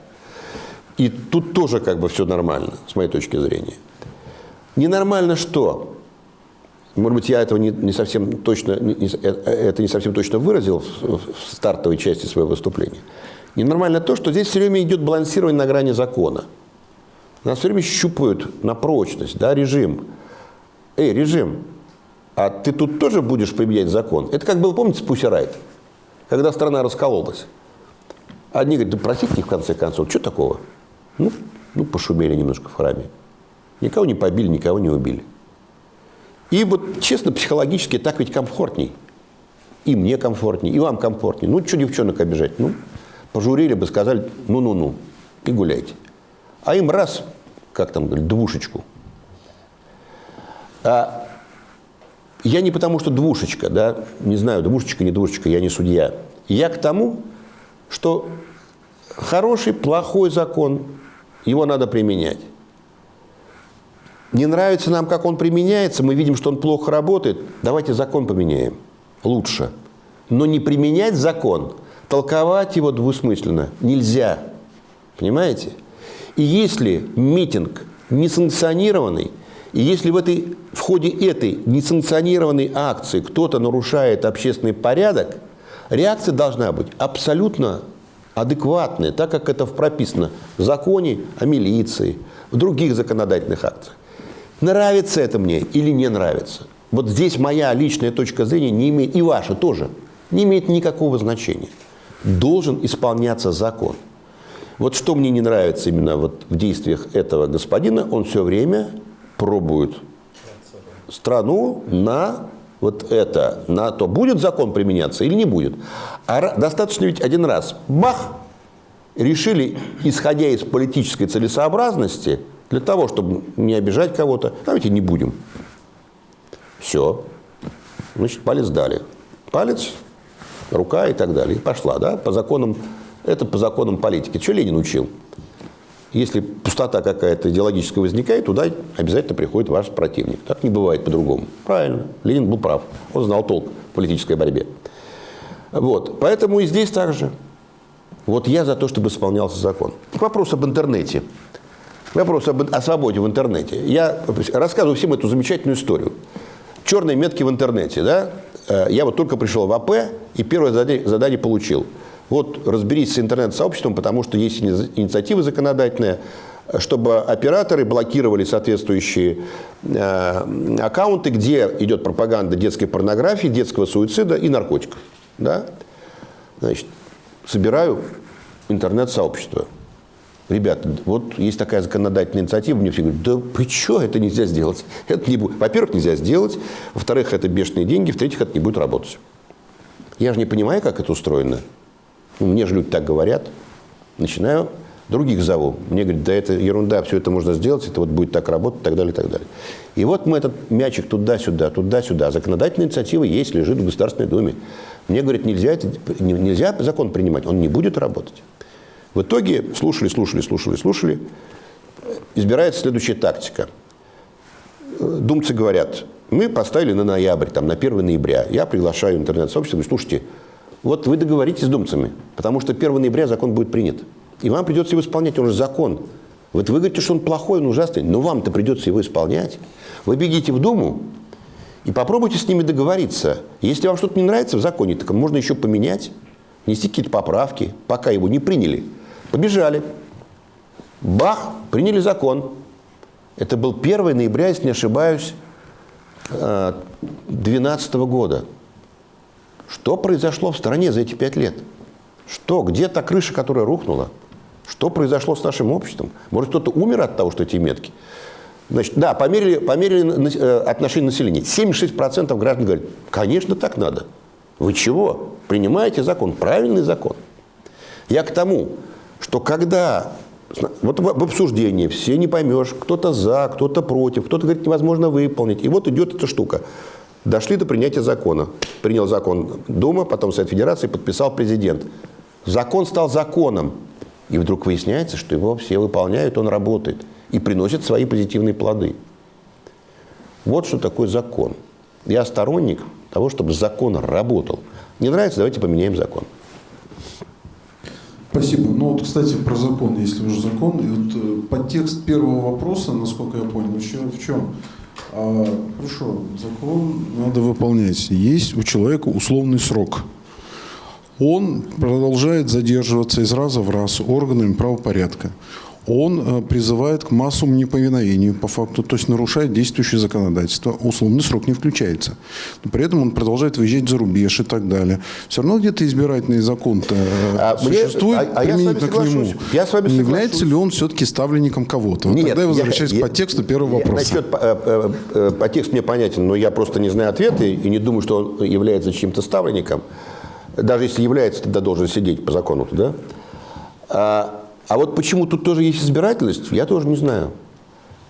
И тут тоже как бы все нормально, с моей точки зрения. Ненормально что? Может быть, я этого не, не совсем точно, не, э, это не совсем точно выразил в, в стартовой части своего выступления. Ненормально то, что здесь все время идет балансирование на грани закона. Нас все время щупают на прочность, да, режим. Эй, режим, а ты тут тоже будешь применять закон? Это как было, помните, с Пусси Райт, когда страна раскололась. Одни говорят, да простите в конце концов, что такого? Ну, ну, пошумели немножко в храме. Никого не побили, никого не убили. И вот, честно, психологически так ведь комфортней. И мне комфортней, и вам комфортней. Ну, что девчонок обижать? Ну, пожурили бы, сказали, ну-ну-ну, и гуляйте. А им раз, как там говорят, двушечку. А я не потому, что двушечка, да, не знаю, двушечка, не двушечка, я не судья. Я к тому, что хороший, плохой закон, его надо применять. Не нравится нам, как он применяется, мы видим, что он плохо работает, давайте закон поменяем. Лучше. Но не применять закон, толковать его двусмысленно нельзя. Понимаете? И если митинг несанкционированный, и если в, этой, в ходе этой несанкционированной акции кто-то нарушает общественный порядок, реакция должна быть абсолютно адекватная, так как это прописано в законе о милиции, в других законодательных акциях. Нравится это мне или не нравится? Вот здесь моя личная точка зрения не имеет, и ваша тоже, не имеет никакого значения. Должен исполняться закон. Вот что мне не нравится именно вот в действиях этого господина, он все время пробует страну на вот это, на то, будет закон применяться или не будет. А достаточно ведь один раз, бах, решили, исходя из политической целесообразности, для того, чтобы не обижать кого-то, давайте не будем. Все. Значит, палец дали. Палец, рука и так далее. И пошла, да, по законам, это по законам политики. Что Ленин учил? Если пустота какая-то идеологическая возникает, туда обязательно приходит ваш противник. Так не бывает по-другому. Правильно. Ленин был прав. Он знал толк в политической борьбе. Вот. Поэтому и здесь также. Вот я за то, чтобы исполнялся закон. Вопрос об интернете. Вопрос об, о свободе в интернете. Я рассказываю всем эту замечательную историю. Черные метки в интернете. Да? Э, я вот только пришел в АП и первое задание, задание получил. Вот разберись с интернет-сообществом, потому что есть инициатива законодательная, чтобы операторы блокировали соответствующие э, аккаунты, где идет пропаганда детской порнографии, детского суицида и наркотиков. Да? Значит, собираю интернет-сообщество. Ребята, вот есть такая законодательная инициатива, мне все говорят, да вы что, это нельзя сделать. Это не будет. Во-первых, нельзя сделать, во-вторых, это бешеные деньги, в-третьих, это не будет работать. Я же не понимаю, как это устроено. Ну, мне же люди так говорят. Начинаю других зову. Мне говорят, да это ерунда, все это можно сделать, это вот будет так работать, и так далее, и так далее. И вот мы этот мячик туда-сюда, туда-сюда. Законодательная инициатива есть, лежит в Государственной Думе. Мне говорят, нельзя, это, нельзя закон принимать, он не будет работать. В итоге слушали, слушали, слушали, слушали. Избирается следующая тактика. Думцы говорят, мы поставили на ноябрь, там, на 1 ноября. Я приглашаю интернет-сообщество, говорю, слушайте, вот вы договоритесь с думцами, потому что 1 ноября закон будет принят. И вам придется его исполнять, он же закон. Вот вы говорите, что он плохой, он ужасный, но вам-то придется его исполнять. Вы бегите в Думу и попробуйте с ними договориться. Если вам что-то не нравится в законе, так можно еще поменять, внести какие-то поправки, пока его не приняли. Побежали. Бах, приняли закон. Это был 1 ноября, если не ошибаюсь, 2012 э, года. Что произошло в стране за эти пять лет? Что? Где та крыша, которая рухнула? Что произошло с нашим обществом? Может, кто-то умер от того, что эти метки? Значит, да, померили, померили э, отношение населения. 76% граждан говорят, конечно, так надо. Вы чего? Принимаете закон, правильный закон. Я к тому, что когда вот в обсуждении все не поймешь, кто-то за, кто-то против, кто-то говорит, невозможно выполнить. И вот идет эта штука. Дошли до принятия закона. Принял закон Дума, потом Совет Федерации, подписал президент. Закон стал законом. И вдруг выясняется, что его все выполняют, он работает и приносит свои позитивные плоды. Вот что такое закон. Я сторонник того, чтобы закон работал. Не нравится, давайте поменяем закон. Спасибо. Ну вот, кстати, про закон, если уже закон. И вот э, подтекст первого вопроса, насколько я понял, еще в чем? А, хорошо, закон надо выполнять. Есть у человека условный срок – он продолжает задерживаться из раза в раз органами правопорядка. Он э, призывает к массовому неповиновению по факту, то есть нарушает действующее законодательство. Условный срок не включается. Но при этом он продолжает выезжать за рубеж и так далее. Все равно где-то избирательный закон-то э, а существует мне, а, а я к нему. Я с вами не является ли он все-таки ставленником кого-то? Вот Нет, тогда я возвращаюсь я, по тексту первого вопроса. Насчет, по, э, по тексту мне понятен, но я просто не знаю ответы и не думаю, что он является чьим-то ставленником даже если является, тогда должен сидеть по закону, да? А, вот почему тут тоже есть избирательность, я тоже не знаю.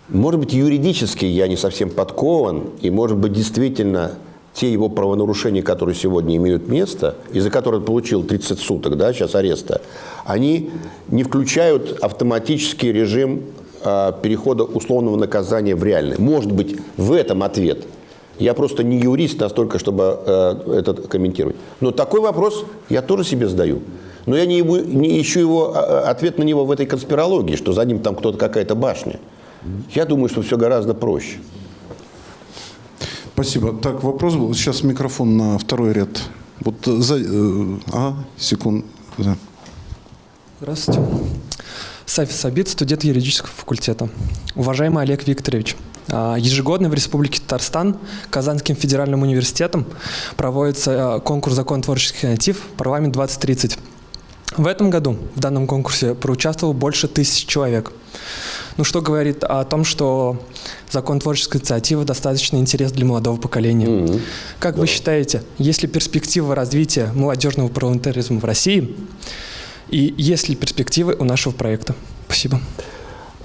Может быть, юридически я не совсем подкован, и, может быть, действительно те его правонарушения, которые сегодня имеют место, из-за которых получил 30 суток, да, сейчас ареста, они не включают автоматический режим э, перехода условного наказания в реальный. Может быть, в этом ответ – я просто не юрист настолько, чтобы э, это комментировать. Но такой вопрос я тоже себе задаю. Но я не, не ищу его, а, а, ответ на него в этой конспирологии, что за ним там кто-то какая-то башня. Я думаю, что все гораздо проще. Спасибо. Так, вопрос был. Сейчас микрофон на второй ряд. Вот за... Э, а, секунд. Да. Здравствуйте. Сафи Сабит, студент юридического факультета. Уважаемый Олег Викторович, а, ежегодно в Республике Татарстан Казанским федеральным университетом проводится а, конкурс закон творческих инициатив «Парламент 2030». В этом году в данном конкурсе проучаствовало больше тысяч человек. Ну, что говорит о том, что закон творческой инициативы достаточно интерес для молодого поколения. Mm -hmm. Как да. вы считаете, есть ли перспектива развития молодежного парламентаризма в России? И есть ли перспективы у нашего проекта? Спасибо.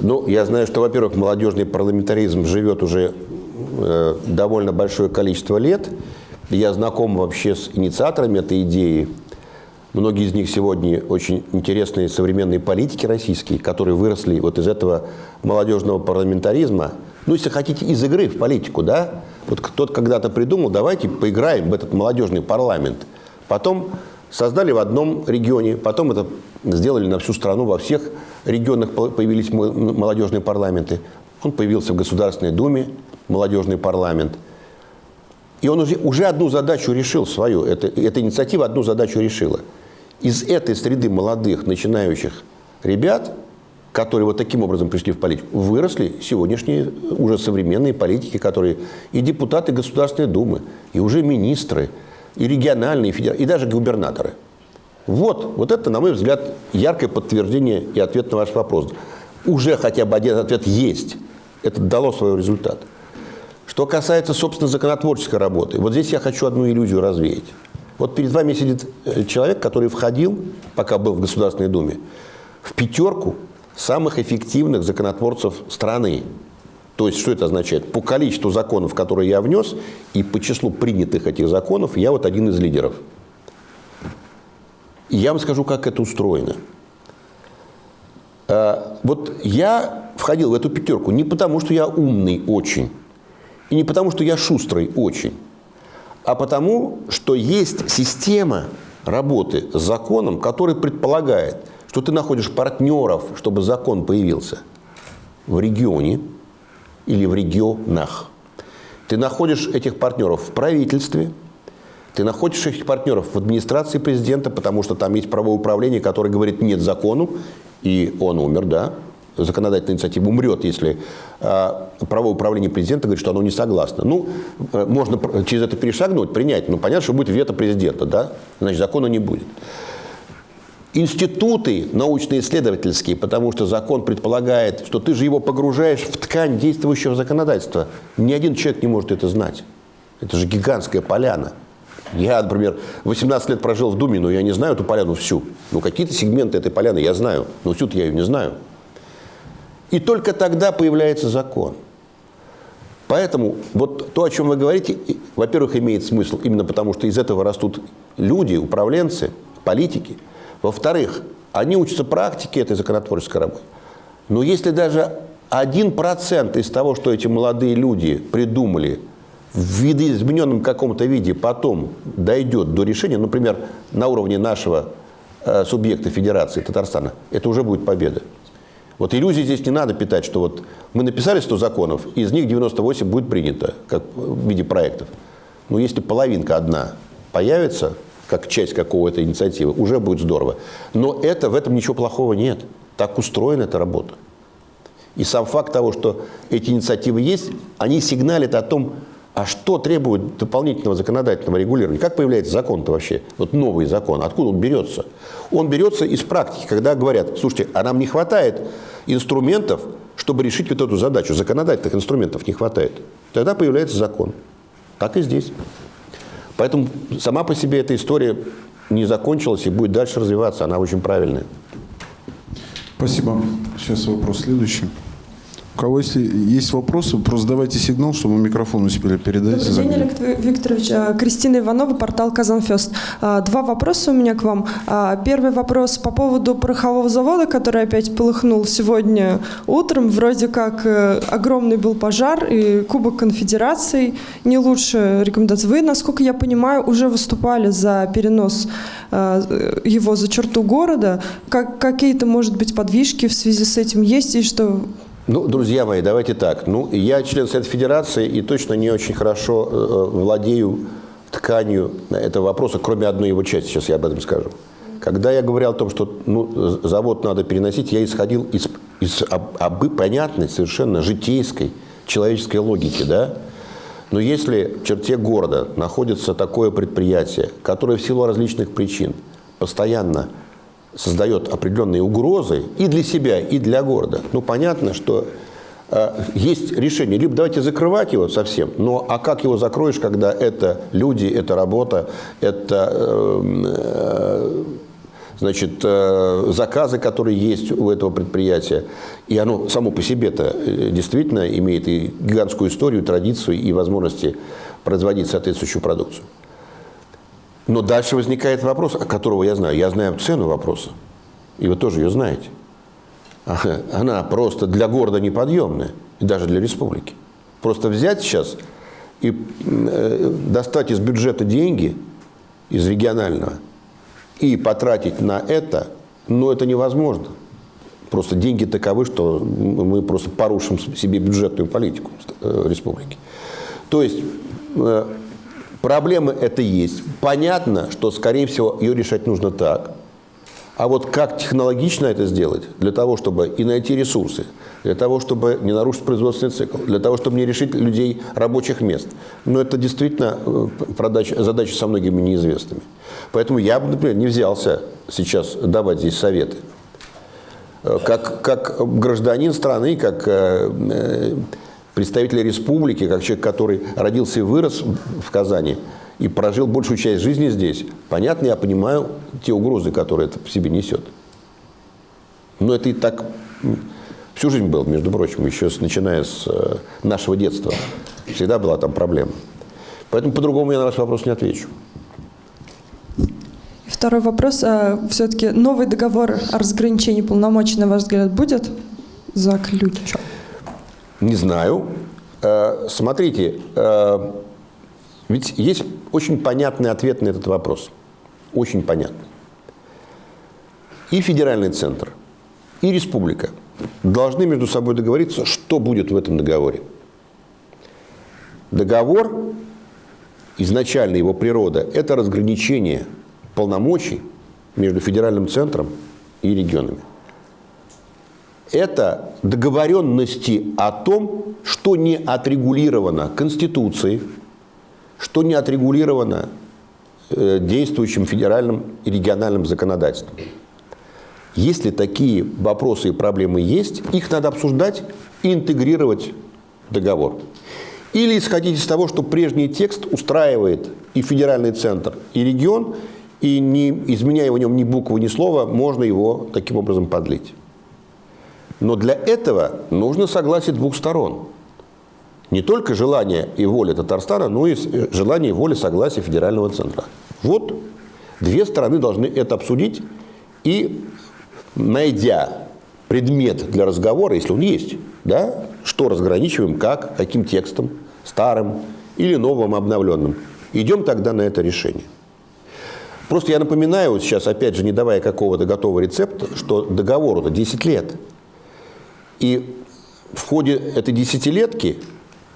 Ну, я знаю, что, во-первых, молодежный парламентаризм живет уже э, довольно большое количество лет. Я знаком вообще с инициаторами этой идеи. Многие из них сегодня очень интересные современные политики российские, которые выросли вот из этого молодежного парламентаризма. Ну, если хотите, из игры в политику, да? Вот кто-то когда-то придумал, давайте поиграем в этот молодежный парламент. Потом создали в одном регионе, потом это сделали на всю страну, во всех регионах появились молодежные парламенты. Он появился в Государственной Думе, молодежный парламент. И он уже, уже одну задачу решил свою, это, эта инициатива одну задачу решила. Из этой среды молодых, начинающих ребят, которые вот таким образом пришли в политику, выросли сегодняшние уже современные политики, которые и депутаты Государственной Думы, и уже министры, и региональные, и, и даже губернаторы. Вот, вот это, на мой взгляд, яркое подтверждение и ответ на ваш вопрос. Уже хотя бы один ответ есть. Это дало свой результат. Что касается, собственно, законотворческой работы, вот здесь я хочу одну иллюзию развеять. Вот перед вами сидит э, человек, который входил, пока был в Государственной Думе, в пятерку самых эффективных законотворцев страны. То есть, что это означает? По количеству законов, которые я внес, и по числу принятых этих законов, я вот один из лидеров. И я вам скажу, как это устроено. А, вот я входил в эту пятерку не потому, что я умный очень, и не потому, что я шустрый очень, а потому, что есть система работы с законом, который предполагает, что ты находишь партнеров, чтобы закон появился в регионе или в регионах. Ты находишь этих партнеров в правительстве, ты находишь этих партнеров в администрации президента, потому что там есть правовое управление, которое говорит нет закону, и он умер, да, законодательная инициатива умрет, если э, правовое управление президента говорит, что оно не согласно. Ну, э, можно через это перешагнуть, принять, но понятно, что будет вето президента, да, значит, закона не будет. Институты научно-исследовательские, потому что закон предполагает, что ты же его погружаешь в ткань действующего законодательства. Ни один человек не может это знать. Это же гигантская поляна. Я, например, 18 лет прожил в Думе, но я не знаю эту поляну всю. Ну, какие-то сегменты этой поляны я знаю, но всю-то я ее не знаю. И только тогда появляется закон. Поэтому вот то, о чем вы говорите, во-первых, имеет смысл именно потому, что из этого растут люди, управленцы, политики. Во-вторых, они учатся практике этой законотворческой работы. Но если даже один процент из того, что эти молодые люди придумали в видоизмененном каком-то виде потом дойдет до решения, например, на уровне нашего э, субъекта Федерации Татарстана, это уже будет победа. Вот иллюзий здесь не надо питать, что вот мы написали 100 законов, из них 98 будет принято как в виде проектов. Но если половинка одна появится, как часть какого-то инициативы, уже будет здорово. Но это, в этом ничего плохого нет. Так устроена эта работа. И сам факт того, что эти инициативы есть, они сигналят о том, а что требует дополнительного законодательного регулирования? Как появляется закон-то вообще? Вот новый закон. Откуда он берется? Он берется из практики, когда говорят, слушайте, а нам не хватает инструментов, чтобы решить вот эту задачу. Законодательных инструментов не хватает. Тогда появляется закон. Так и здесь. Поэтому сама по себе эта история не закончилась и будет дальше развиваться. Она очень правильная. Спасибо. Сейчас вопрос следующий. У кого если есть вопросы, просто давайте сигнал, чтобы микрофон успели передать. Добрый день, Олег Викторович. А, Кристина Иванова, портал «Казанфест». А, два вопроса у меня к вам. А, первый вопрос по поводу порохового завода, который опять полыхнул сегодня утром. Вроде как э, огромный был пожар, и Кубок Конфедерации не лучше рекомендаций. Вы, насколько я понимаю, уже выступали за перенос его за черту города. Как, какие-то, может быть, подвижки в связи с этим есть, и что ну, друзья мои, давайте так. Ну, я член Совета Федерации и точно не очень хорошо э, владею тканью этого вопроса, кроме одной его части, сейчас я об этом скажу. Когда я говорил о том, что ну, завод надо переносить, я исходил из, из об, об, понятной, совершенно житейской, человеческой логики. Да? Но если в черте города находится такое предприятие, которое в силу различных причин постоянно создает определенные угрозы и для себя, и для города. Ну, понятно, что э, есть решение. Либо давайте закрывать его совсем, но а как его закроешь, когда это люди, это работа, это э, э, значит, э, заказы, которые есть у этого предприятия. И оно само по себе-то э, действительно имеет и гигантскую историю, традицию и возможности производить соответствующую продукцию. Но дальше возникает вопрос, которого я знаю. Я знаю цену вопроса. И вы тоже ее знаете. Она просто для города неподъемная. И даже для республики. Просто взять сейчас и э, достать из бюджета деньги, из регионального, и потратить на это, ну, это невозможно. Просто деньги таковы, что мы просто порушим себе бюджетную политику э, республики. То есть э, Проблемы это есть. Понятно, что, скорее всего, ее решать нужно так. А вот как технологично это сделать, для того, чтобы и найти ресурсы, для того, чтобы не нарушить производственный цикл, для того, чтобы не решить людей рабочих мест. Но это действительно э, задача со многими неизвестными. Поэтому я бы, например, не взялся сейчас давать здесь советы. Э, как, как гражданин страны, как э, представителя республики, как человек, который родился и вырос в Казани и прожил большую часть жизни здесь, понятно, я понимаю те угрозы, которые это в себе несет. Но это и так всю жизнь было, между прочим, еще с, начиная с э, нашего детства. Всегда была там проблема. Поэтому по-другому я на ваш вопрос не отвечу. Второй вопрос. А, Все-таки новый договор о разграничении полномочий, на ваш взгляд, будет заключен? Не знаю. Э, смотрите, э, ведь есть очень понятный ответ на этот вопрос. Очень понятный. И федеральный центр, и республика должны между собой договориться, что будет в этом договоре. Договор, изначально его природа, это разграничение полномочий между федеральным центром и регионами. Это договоренности о том, что не отрегулировано Конституцией, что не отрегулировано э, действующим федеральным и региональным законодательством. Если такие вопросы и проблемы есть, их надо обсуждать и интегрировать в договор. Или исходить из того, что прежний текст устраивает и федеральный центр, и регион, и не изменяя в нем ни буквы, ни слова, можно его таким образом подлить. Но для этого нужно согласие двух сторон. Не только желание и воля Татарстана, но и желание и воля согласия федерального центра. Вот две стороны должны это обсудить и, найдя предмет для разговора, если он есть, да, что разграничиваем, как, каким текстом, старым или новым, обновленным, идем тогда на это решение. Просто я напоминаю вот сейчас, опять же, не давая какого-то готового рецепта, что договору-то 10 лет. И в ходе этой десятилетки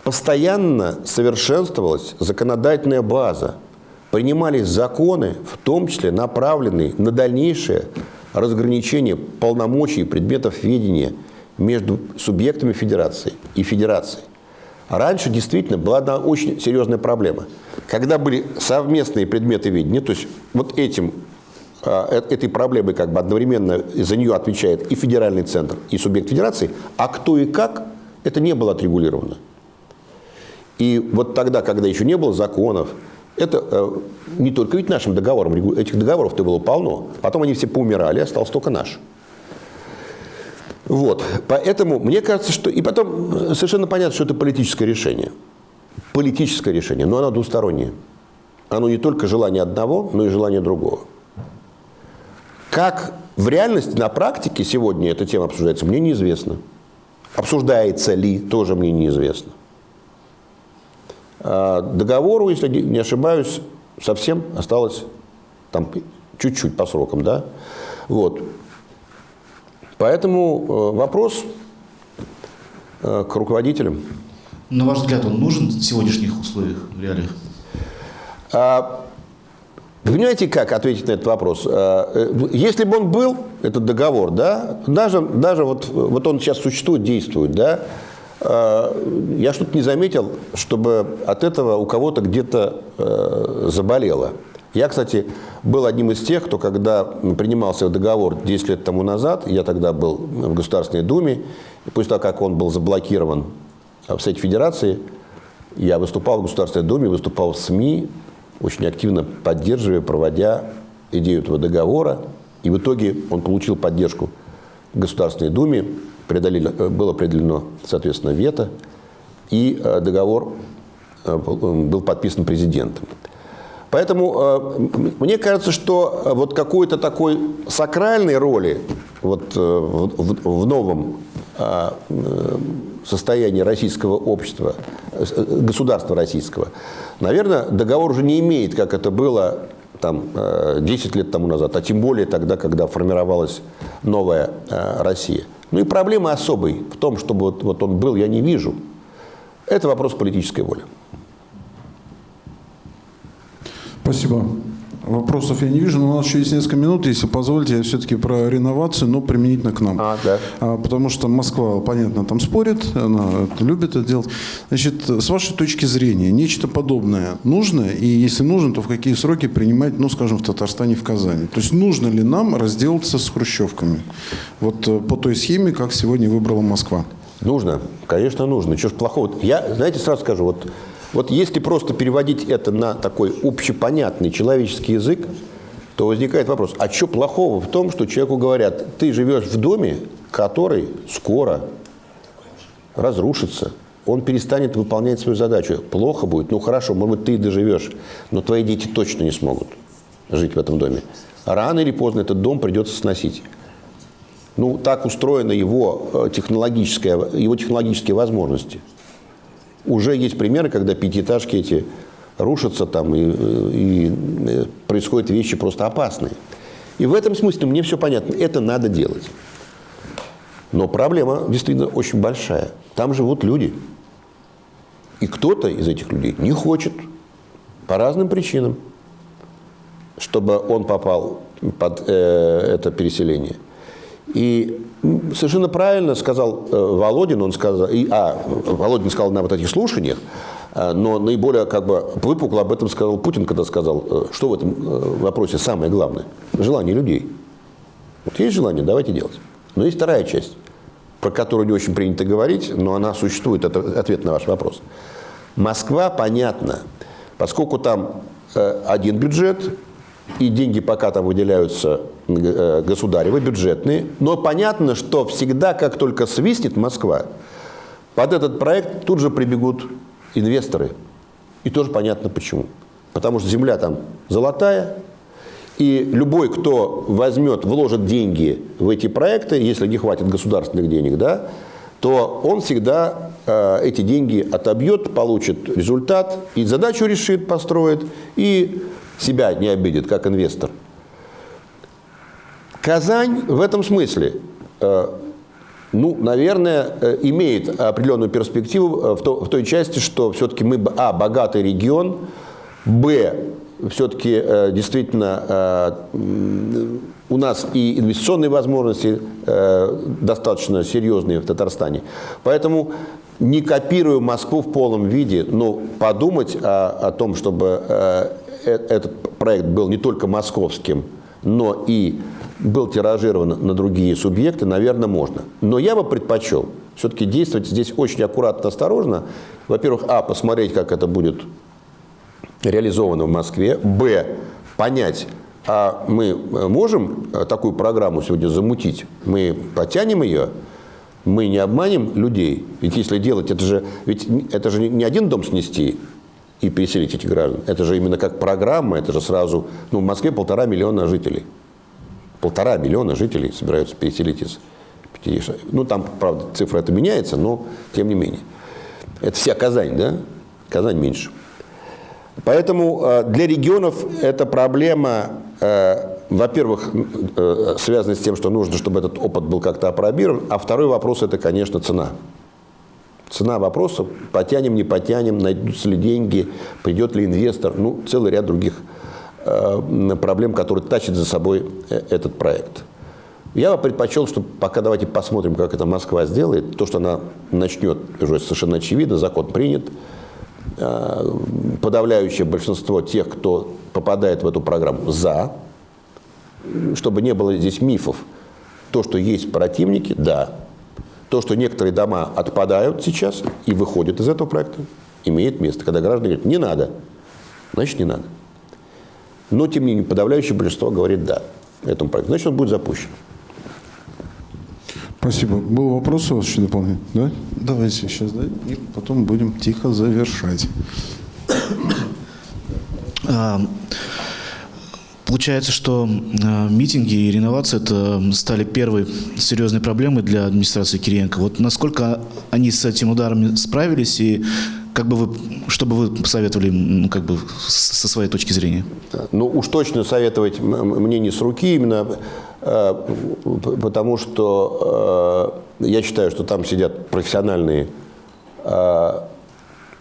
постоянно совершенствовалась законодательная база, принимались законы, в том числе направленные на дальнейшее разграничение полномочий и предметов ведения между субъектами федерации и федерацией. Раньше действительно была одна очень серьезная проблема. Когда были совместные предметы ведения, то есть вот этим, этой проблемой как бы одновременно за нее отвечает и федеральный центр, и субъект федерации, а кто и как, это не было отрегулировано. И вот тогда, когда еще не было законов, это э, не только ведь нашим договором, этих договоров-то было полно. Потом они все поумирали, остался только наш. Вот, поэтому мне кажется, что... И потом совершенно понятно, что это политическое решение. Политическое решение, но оно двустороннее. Оно не только желание одного, но и желание другого. Как в реальности, на практике сегодня эта тема обсуждается, мне неизвестно. Обсуждается ли, тоже мне неизвестно. А договору, если не ошибаюсь, совсем осталось там чуть-чуть по срокам, да? Вот. Поэтому э, вопрос э, к руководителям. На ваш взгляд, он нужен в сегодняшних условиях, в реалиях? А, понимаете, как ответить на этот вопрос? А, э, если бы он был, этот договор, да, даже, даже вот, вот он сейчас существует, действует, да, а, я что-то не заметил, чтобы от этого у кого-то где-то заболело. Я, кстати, был одним из тех, кто, когда принимался договор 10 лет тому назад, я тогда был в Государственной Думе, и после того, как он был заблокирован в Совете Федерации, я выступал в Государственной Думе, выступал в СМИ, очень активно поддерживая, проводя идею этого договора. И в итоге он получил поддержку Государственной Думе, было определено, соответственно, вето, и э, договор э, был подписан президентом. Поэтому э, мне кажется, что э, вот какой-то такой сакральной роли вот, э, в новом э, э, состоянии российского общества, э, государства российского, наверное, договор уже не имеет, как это было там, 10 лет тому назад, а тем более тогда, когда формировалась новая Россия. Ну и проблемы особой в том, чтобы вот, вот он был, я не вижу. Это вопрос политической воли. Спасибо. Вопросов я не вижу, но у нас еще есть несколько минут, если позволите, я все-таки про реновацию, но применительно к нам. А, да. а, потому что Москва, понятно, там спорит, она любит это делать. Значит, с вашей точки зрения, нечто подобное нужно, и если нужно, то в какие сроки принимать, ну, скажем, в Татарстане, в Казани? То есть нужно ли нам разделаться с хрущевками? Вот э, по той схеме, как сегодня выбрала Москва. Нужно, конечно, нужно. Чего ж плохого? Я, знаете, сразу скажу, вот вот если просто переводить это на такой общепонятный человеческий язык, то возникает вопрос, а что плохого в том, что человеку говорят, ты живешь в доме, который скоро разрушится, он перестанет выполнять свою задачу. Плохо будет, ну хорошо, может быть, ты доживешь, но твои дети точно не смогут. жить в этом доме, рано или поздно этот дом придется сносить. Ну, так устроены его э, технологические, его технологические возможности. Уже есть примеры, когда пятиэтажки эти рушатся там, и, и э, происходят вещи просто опасные. И в этом смысле мне все понятно. Это надо делать. Но проблема действительно очень большая. Там живут люди. И кто-то из этих людей не хочет по разным причинам, чтобы он попал под э, это переселение. И совершенно правильно сказал э, Володин, он сказал, и, а, Володин сказал на вот этих слушаниях, э, но наиболее как бы выпукло об этом сказал Путин, когда сказал, э, что в этом вопросе самое главное. Желание людей. Вот есть желание, давайте делать. Но есть вторая часть, про которую не очень принято говорить, но она существует, это ответ на ваш вопрос. Москва, понятно, поскольку там один бюджет, и деньги пока там выделяются государевы, бюджетные. Но понятно, что всегда, как только свистнет Москва, под этот проект тут же прибегут инвесторы. И тоже понятно почему. Потому что земля там золотая, и любой, кто возьмет, вложит деньги в эти проекты, если не хватит государственных денег, да, то он всегда э, эти деньги отобьет, получит результат, и задачу решит, построит, и себя не обидит, как инвестор. Казань в этом смысле, э, ну, наверное, э, имеет определенную перспективу э, в, то, в той части, что все-таки мы, а, богатый регион, б, все-таки действительно у нас и инвестиционные возможности достаточно серьезные в Татарстане. Поэтому не копируя Москву в полном виде, но подумать о, о том, чтобы этот проект был не только московским, но и был тиражирован на другие субъекты, наверное, можно. Но я бы предпочел все-таки действовать здесь очень аккуратно, осторожно. Во-первых, а, посмотреть, как это будет реализовано в Москве. Б, понять, а мы можем такую программу сегодня замутить? Мы потянем ее? Мы не обманем людей? Ведь если делать, это же, ведь это же не один дом снести, и переселить этих граждан. Это же именно как программа, это же сразу... Ну, в Москве полтора миллиона жителей. Полтора миллиона жителей собираются переселить из Пятидесятого. Ну, там, правда, цифра это меняется, но тем не менее. Это вся Казань, да? Казань меньше. Поэтому э, для регионов эта проблема, э, во-первых, э, связана с тем, что нужно, чтобы этот опыт был как-то опробирован, а второй вопрос – это, конечно, цена. Цена вопроса, потянем, не потянем, найдутся ли деньги, придет ли инвестор, ну, целый ряд других э, проблем, которые тащат за собой э, этот проект. Я бы предпочел, что пока давайте посмотрим, как это Москва сделает. То, что она начнет, уже совершенно очевидно, закон принят. Э, подавляющее большинство тех, кто попадает в эту программу, за. Чтобы не было здесь мифов. То, что есть противники, да, то, что некоторые дома отпадают сейчас и выходят из этого проекта, имеет место. Когда граждане говорят, не надо, значит, не надо. Но, тем не менее, подавляющее большинство говорит «да» этому проекту. Значит, он будет запущен. Спасибо. Был вопрос у вас еще дополнительный? Да? Давайте сейчас, да, и потом будем тихо завершать. А, Получается, что э, митинги и реновация это стали первой серьезной проблемой для администрации Кириенко. Вот насколько они с этим ударом справились и как бы вы, что бы вы посоветовали ну, как бы со своей точки зрения? Ну, уж точно советовать мне не с руки именно, э, потому что э, я считаю, что там сидят профессиональные э,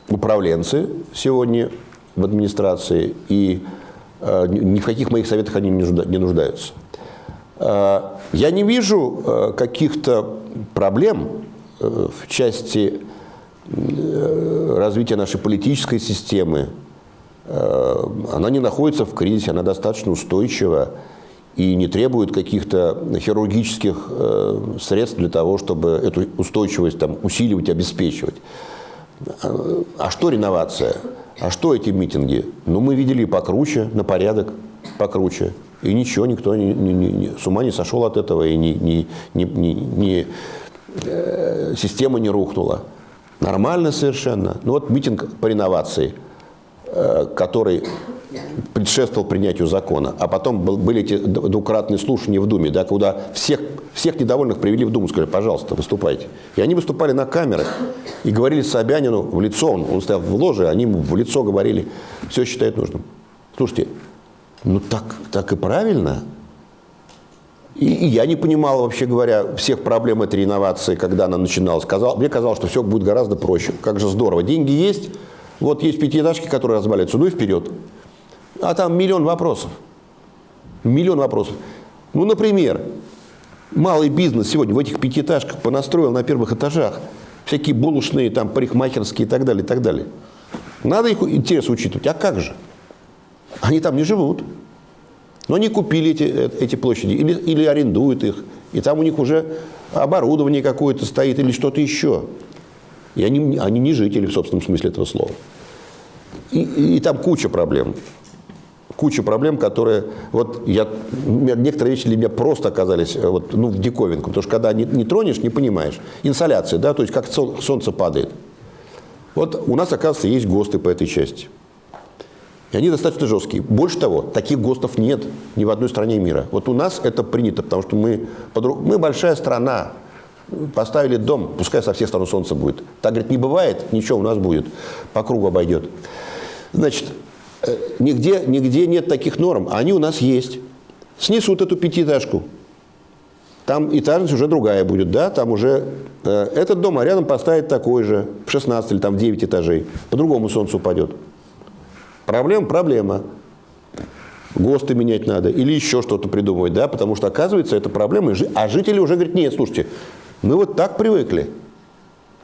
управленцы сегодня в администрации, и ни в каких моих советах они не нуждаются. Я не вижу каких-то проблем в части развития нашей политической системы. Она не находится в кризисе, она достаточно устойчива и не требует каких-то хирургических средств для того, чтобы эту устойчивость там, усиливать, обеспечивать. А что реновация? А что эти митинги? Ну, мы видели покруче, на порядок покруче. И ничего, никто не, не, не, с ума не сошел от этого, и не, не, не, не, не, э, система не рухнула. Нормально совершенно. Ну вот митинг по реновации, э, который предшествовал принятию закона, а потом были эти двукратные слушания в Думе, да, куда всех, всех недовольных привели в Думу, сказали, пожалуйста, выступайте. И они выступали на камерах и говорили Собянину в лицо, он, он стоял в ложе, они ему в лицо говорили, все считает нужным. Слушайте, ну так, так и правильно. И, я не понимал, вообще говоря, всех проблем этой реновации, когда она начиналась. Казал, мне казалось, что все будет гораздо проще. Как же здорово. Деньги есть, вот есть пятиэтажки, которые разваливаются, ну и вперед. А там миллион вопросов. Миллион вопросов. Ну, например, малый бизнес сегодня в этих пятиэтажках понастроил на первых этажах всякие булочные, там, парикмахерские и так далее, и так далее. Надо их интерес учитывать. А как же? Они там не живут. Но они купили эти, э, эти площади или, или арендуют их. И там у них уже оборудование какое-то стоит или что-то еще. И они, они не жители в собственном смысле этого слова. И, и, и там куча проблем. Куча проблем, которые... Вот я, некоторые вещи для меня просто оказались э, вот, ну, в диковинку. Потому что когда не, не тронешь, не понимаешь. Инсоляция, да, то есть как солнце падает. Вот у нас, оказывается, есть ГОСТы по этой части. И они достаточно жесткие. Больше того, таких ГОСТов нет ни в одной стране мира. Вот у нас это принято, потому что мы, мы большая страна. Поставили дом, пускай со всех сторон солнце будет. Так, говорит, не бывает, ничего у нас будет, по кругу обойдет. Значит, э, нигде, нигде нет таких норм, они у нас есть. Снесут эту пятиэтажку, там этажность уже другая будет, да, там уже э, этот дом, а рядом поставить такой же, в 16 или там в 9 этажей, по-другому солнце упадет. Проблема – проблема. ГОСТы менять надо или еще что-то придумывать, да, потому что, оказывается, это проблема. А жители уже говорят, нет, слушайте, мы вот так привыкли.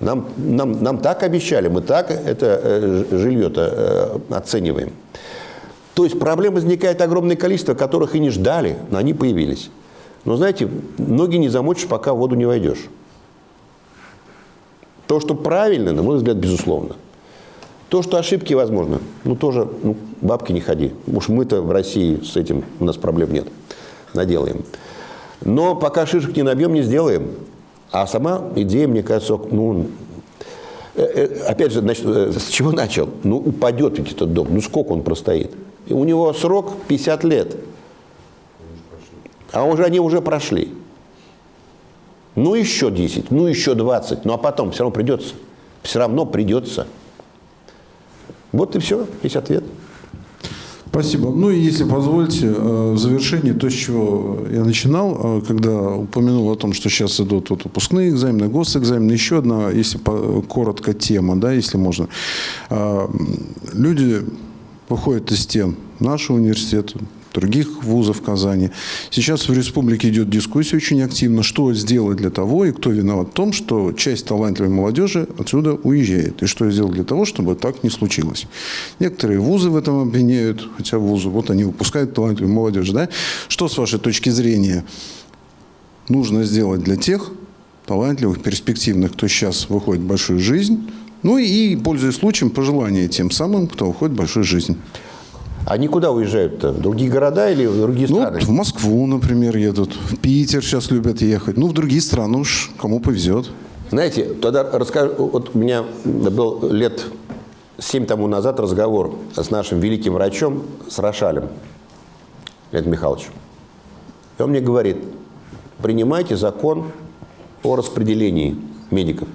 Нам, нам, нам так обещали, мы так это э, жилье-то э, оцениваем. То есть проблем возникает огромное количество, которых и не ждали, но они появились. Но знаете, ноги не замочишь, пока в воду не войдешь. То, что правильно, на мой взгляд, безусловно – то, что ошибки возможны, ну тоже, ну, бабки не ходи. Уж мы-то в России с этим, у нас проблем нет, наделаем. Но пока шишек не набьем, не сделаем. А сама идея, мне кажется, ну, э, э, опять же, значит, э, с чего начал? Ну, упадет ведь этот дом, ну сколько он простоит? И у него срок 50 лет. А уже они уже прошли. Ну, еще 10, ну, еще 20. Ну, а потом все равно придется. Все равно придется. Вот и все, есть ответ. Спасибо. Ну и если позволите, э, в завершении то, с чего я начинал, э, когда упомянул о том, что сейчас идут вот выпускные экзамены, госэкзамены, еще одна, если коротко, тема, да, если можно. Э, люди выходят из стен нашего университета, других вузов Казани. Сейчас в республике идет дискуссия очень активно, что сделать для того и кто виноват в том, что часть талантливой молодежи отсюда уезжает. И что сделать для того, чтобы так не случилось. Некоторые вузы в этом обвиняют, хотя вузы, вот они выпускают талантливую молодежь. Да? Что с вашей точки зрения нужно сделать для тех талантливых, перспективных, кто сейчас выходит в большую жизнь, ну и, пользуясь случаем, пожелания тем самым, кто выходит в большую жизнь. Они куда уезжают-то? В другие города или в другие ну, страны? В Москву, например, едут. В Питер сейчас любят ехать. Ну, в другие страны уж кому повезет. Знаете, тогда расскажу. Вот у меня был лет семь тому назад разговор с нашим великим врачом, с Рошалем Леонидом Михайловичем. И он мне говорит, принимайте закон о распределении медиков.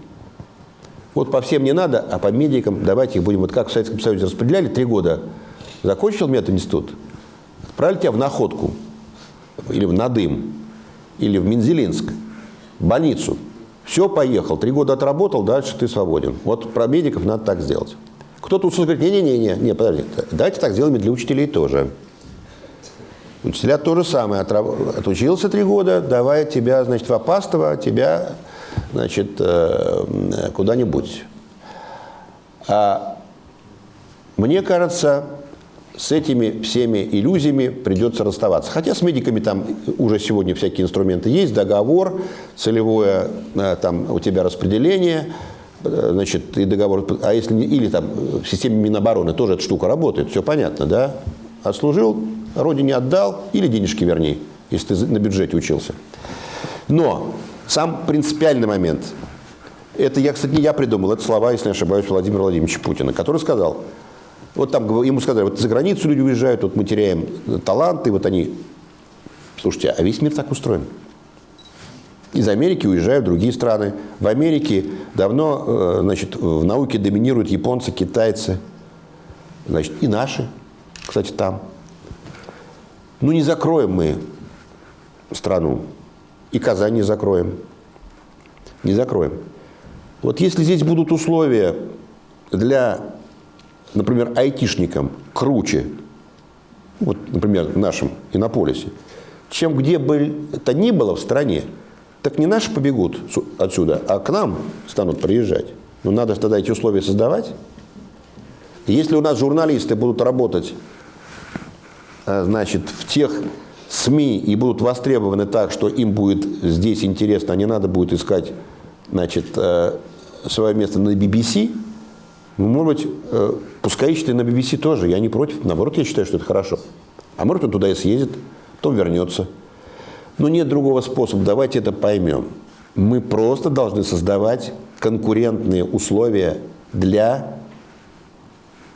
Вот по всем не надо, а по медикам давайте их будем, вот как в Советском Союзе распределяли три года – Закончил мединститут, отправили тебя в Находку, или в Надым, или в Минзелинск, в больницу. Все, поехал. Три года отработал, дальше ты свободен. Вот про медиков надо так сделать. Кто-то услышит, говорит, не-не-не, не, подожди, давайте так сделаем и для учителей тоже. Учителя то же самое. Отучился три года, давай тебя, значит, в Опастово, тебя, значит, э, куда-нибудь. А мне кажется, с этими всеми иллюзиями придется расставаться. Хотя с медиками там уже сегодня всякие инструменты есть, договор, целевое э, там у тебя распределение, э, значит, и договор, а если или там в системе Минобороны тоже эта штука работает, все понятно, да? Отслужил, родине отдал или денежки верни, если ты на бюджете учился. Но сам принципиальный момент, это я, кстати, не я придумал, это слова, если не ошибаюсь, Владимира Владимировича Путина, который сказал – Вот там ему сказали, вот за границу люди уезжают, вот мы теряем таланты, вот они... Слушайте, а весь мир так устроен. Из Америки уезжают в другие страны. В Америке давно э, значит, в науке доминируют японцы, китайцы, значит, и наши, кстати, там. Ну, не закроем мы страну. И Казань не закроем. Не закроем. Вот если здесь будут условия для, например, айтишникам круче, вот, например, в нашем Иннополисе, чем где бы это ни было в стране, так не наши побегут отсюда, а к нам станут приезжать. Но надо тогда эти условия создавать. если у нас журналисты будут работать э, значит, в тех СМИ и будут востребованы так, что им будет здесь интересно, а не надо будет искать значит, э, свое место на BBC, ну, может быть, э, пускай ищет и на BBC тоже, я не против, наоборот, я считаю, что это хорошо. А может, он туда и съездит, потом вернется. Но нет другого способа, давайте это поймем. Мы просто должны создавать конкурентные условия для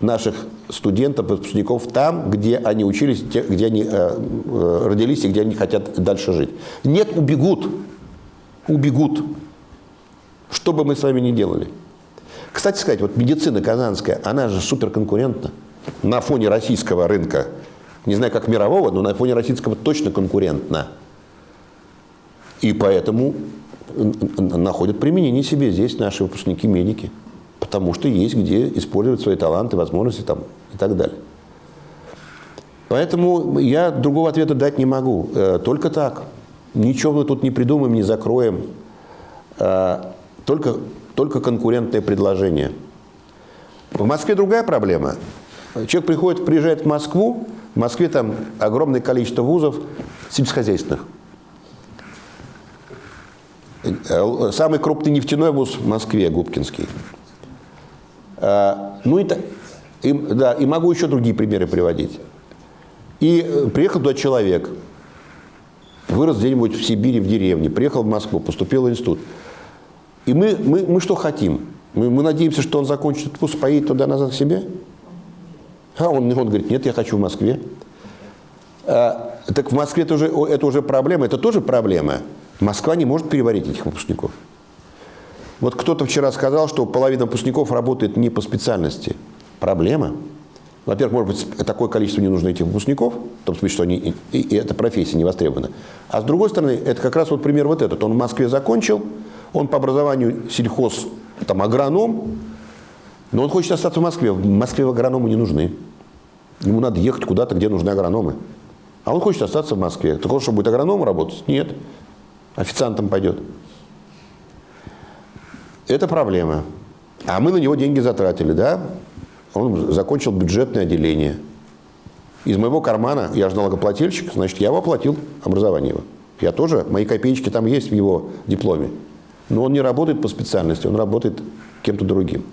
наших студентов, выпускников там, где они учились, где они э, э, родились и где они хотят дальше жить. Нет, убегут. Убегут. Что бы мы с вами ни делали. Кстати сказать, вот медицина казанская, она же суперконкурентна на фоне российского рынка. Не знаю, как мирового, но на фоне российского точно конкурентна. И поэтому находят применение себе здесь наши выпускники-медики. Потому что есть где использовать свои таланты, возможности там, и так далее. Поэтому я другого ответа дать не могу. Э, только так. Ничего мы тут не придумаем, не закроем. Э, только, только конкурентное предложение. В Москве другая проблема. Человек приходит, приезжает в Москву, в Москве там огромное количество вузов сельскохозяйственных. Э, самый крупный нефтяной вуз в Москве, Губкинский. А, ну и, и, да, и могу еще другие примеры приводить. И э, приехал туда человек, вырос где-нибудь в Сибири, в деревне, приехал в Москву, поступил в институт. И мы, мы, мы что хотим? Мы, мы надеемся, что он закончит вуз, поедет туда-назад к себе? А он, он говорит, нет, я хочу в Москве. А, так в Москве это уже, это уже проблема, это тоже проблема. Москва не может переварить этих выпускников. Вот кто-то вчера сказал, что половина выпускников работает не по специальности. Проблема. Во-первых, может быть, такое количество не нужно этих выпускников, в том смысле, что они, и, и эта профессия не востребована. А с другой стороны, это как раз вот пример вот этот. Он в Москве закончил, он по образованию сельхоз, там, агроном, но он хочет остаться в Москве. В Москве агрономы не нужны. Ему надо ехать куда-то, где нужны агрономы. А он хочет остаться в Москве. Так он что, будет агрономом работать? Нет официантом пойдет. Это проблема. А мы на него деньги затратили, да? Он закончил бюджетное отделение. Из моего кармана, я же налогоплательщик, значит, я его оплатил, образование его. Я тоже, мои копеечки там есть в его дипломе. Но он не работает по специальности, он работает кем-то другим.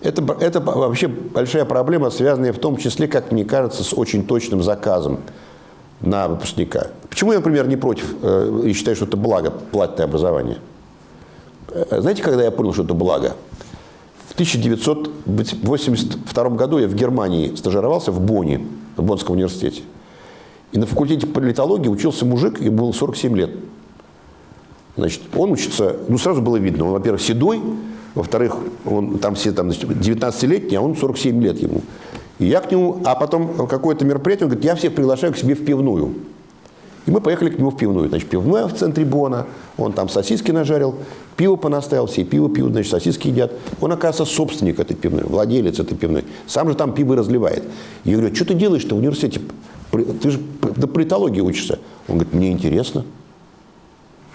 Это, это вообще большая проблема, связанная в том числе, как мне кажется, с очень точным заказом на выпускника. Почему я, например, не против э, и считаю, что это благо, платное образование? Э, знаете, когда я понял, что это благо? В 1982 году я в Германии стажировался в Бонне, в Боннском университете. И на факультете политологии учился мужик, ему было 47 лет. Значит, он учится, ну, сразу было видно, он, во-первых, седой, во-вторых, он там все там, 19-летний, а он 47 лет ему. И я к нему, а потом какое-то мероприятие, он говорит, я всех приглашаю к себе в пивную. И мы поехали к нему в пивную. Значит, пивная в центре Бона, он там сосиски нажарил, пиво понаставил, все пиво пьют, значит, сосиски едят. Он, оказывается, собственник этой пивной, владелец этой пивной. Сам же там пиво разливает. Я говорю, «А что ты делаешь-то в университете? Ты же до политологии учишься. Он говорит, мне интересно.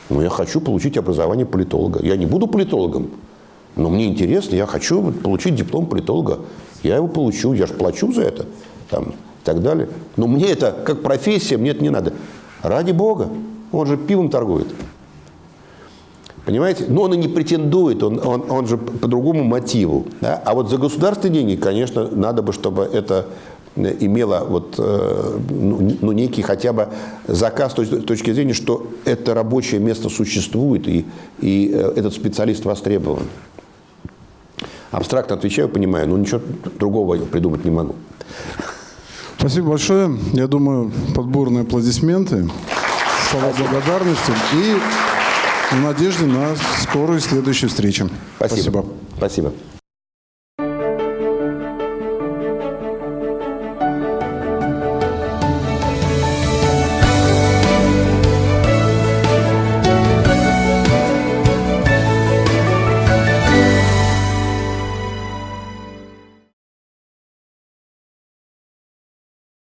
Но я хочу получить образование политолога. Я не буду политологом, но мне интересно, я хочу получить диплом политолога. Я его получу, я же плачу за это. Там, и так далее. Но мне это, как профессия, мне это не надо. Ради Бога. Он же пивом торгует. Понимаете? Но он и не претендует, он, он, он же по другому мотиву. Да? А вот за государственные деньги, конечно, надо бы, чтобы это имело вот, э, ну, ну, некий хотя бы заказ с точки, зрения, что это рабочее место существует и, и э, этот специалист востребован. абстрактно отвечаю, понимаю, но ничего другого придумать не могу. Спасибо большое. Я думаю, подборные аплодисменты, слова благодарности и в надежде на скорую следующую встречу. Спасибо. Спасибо.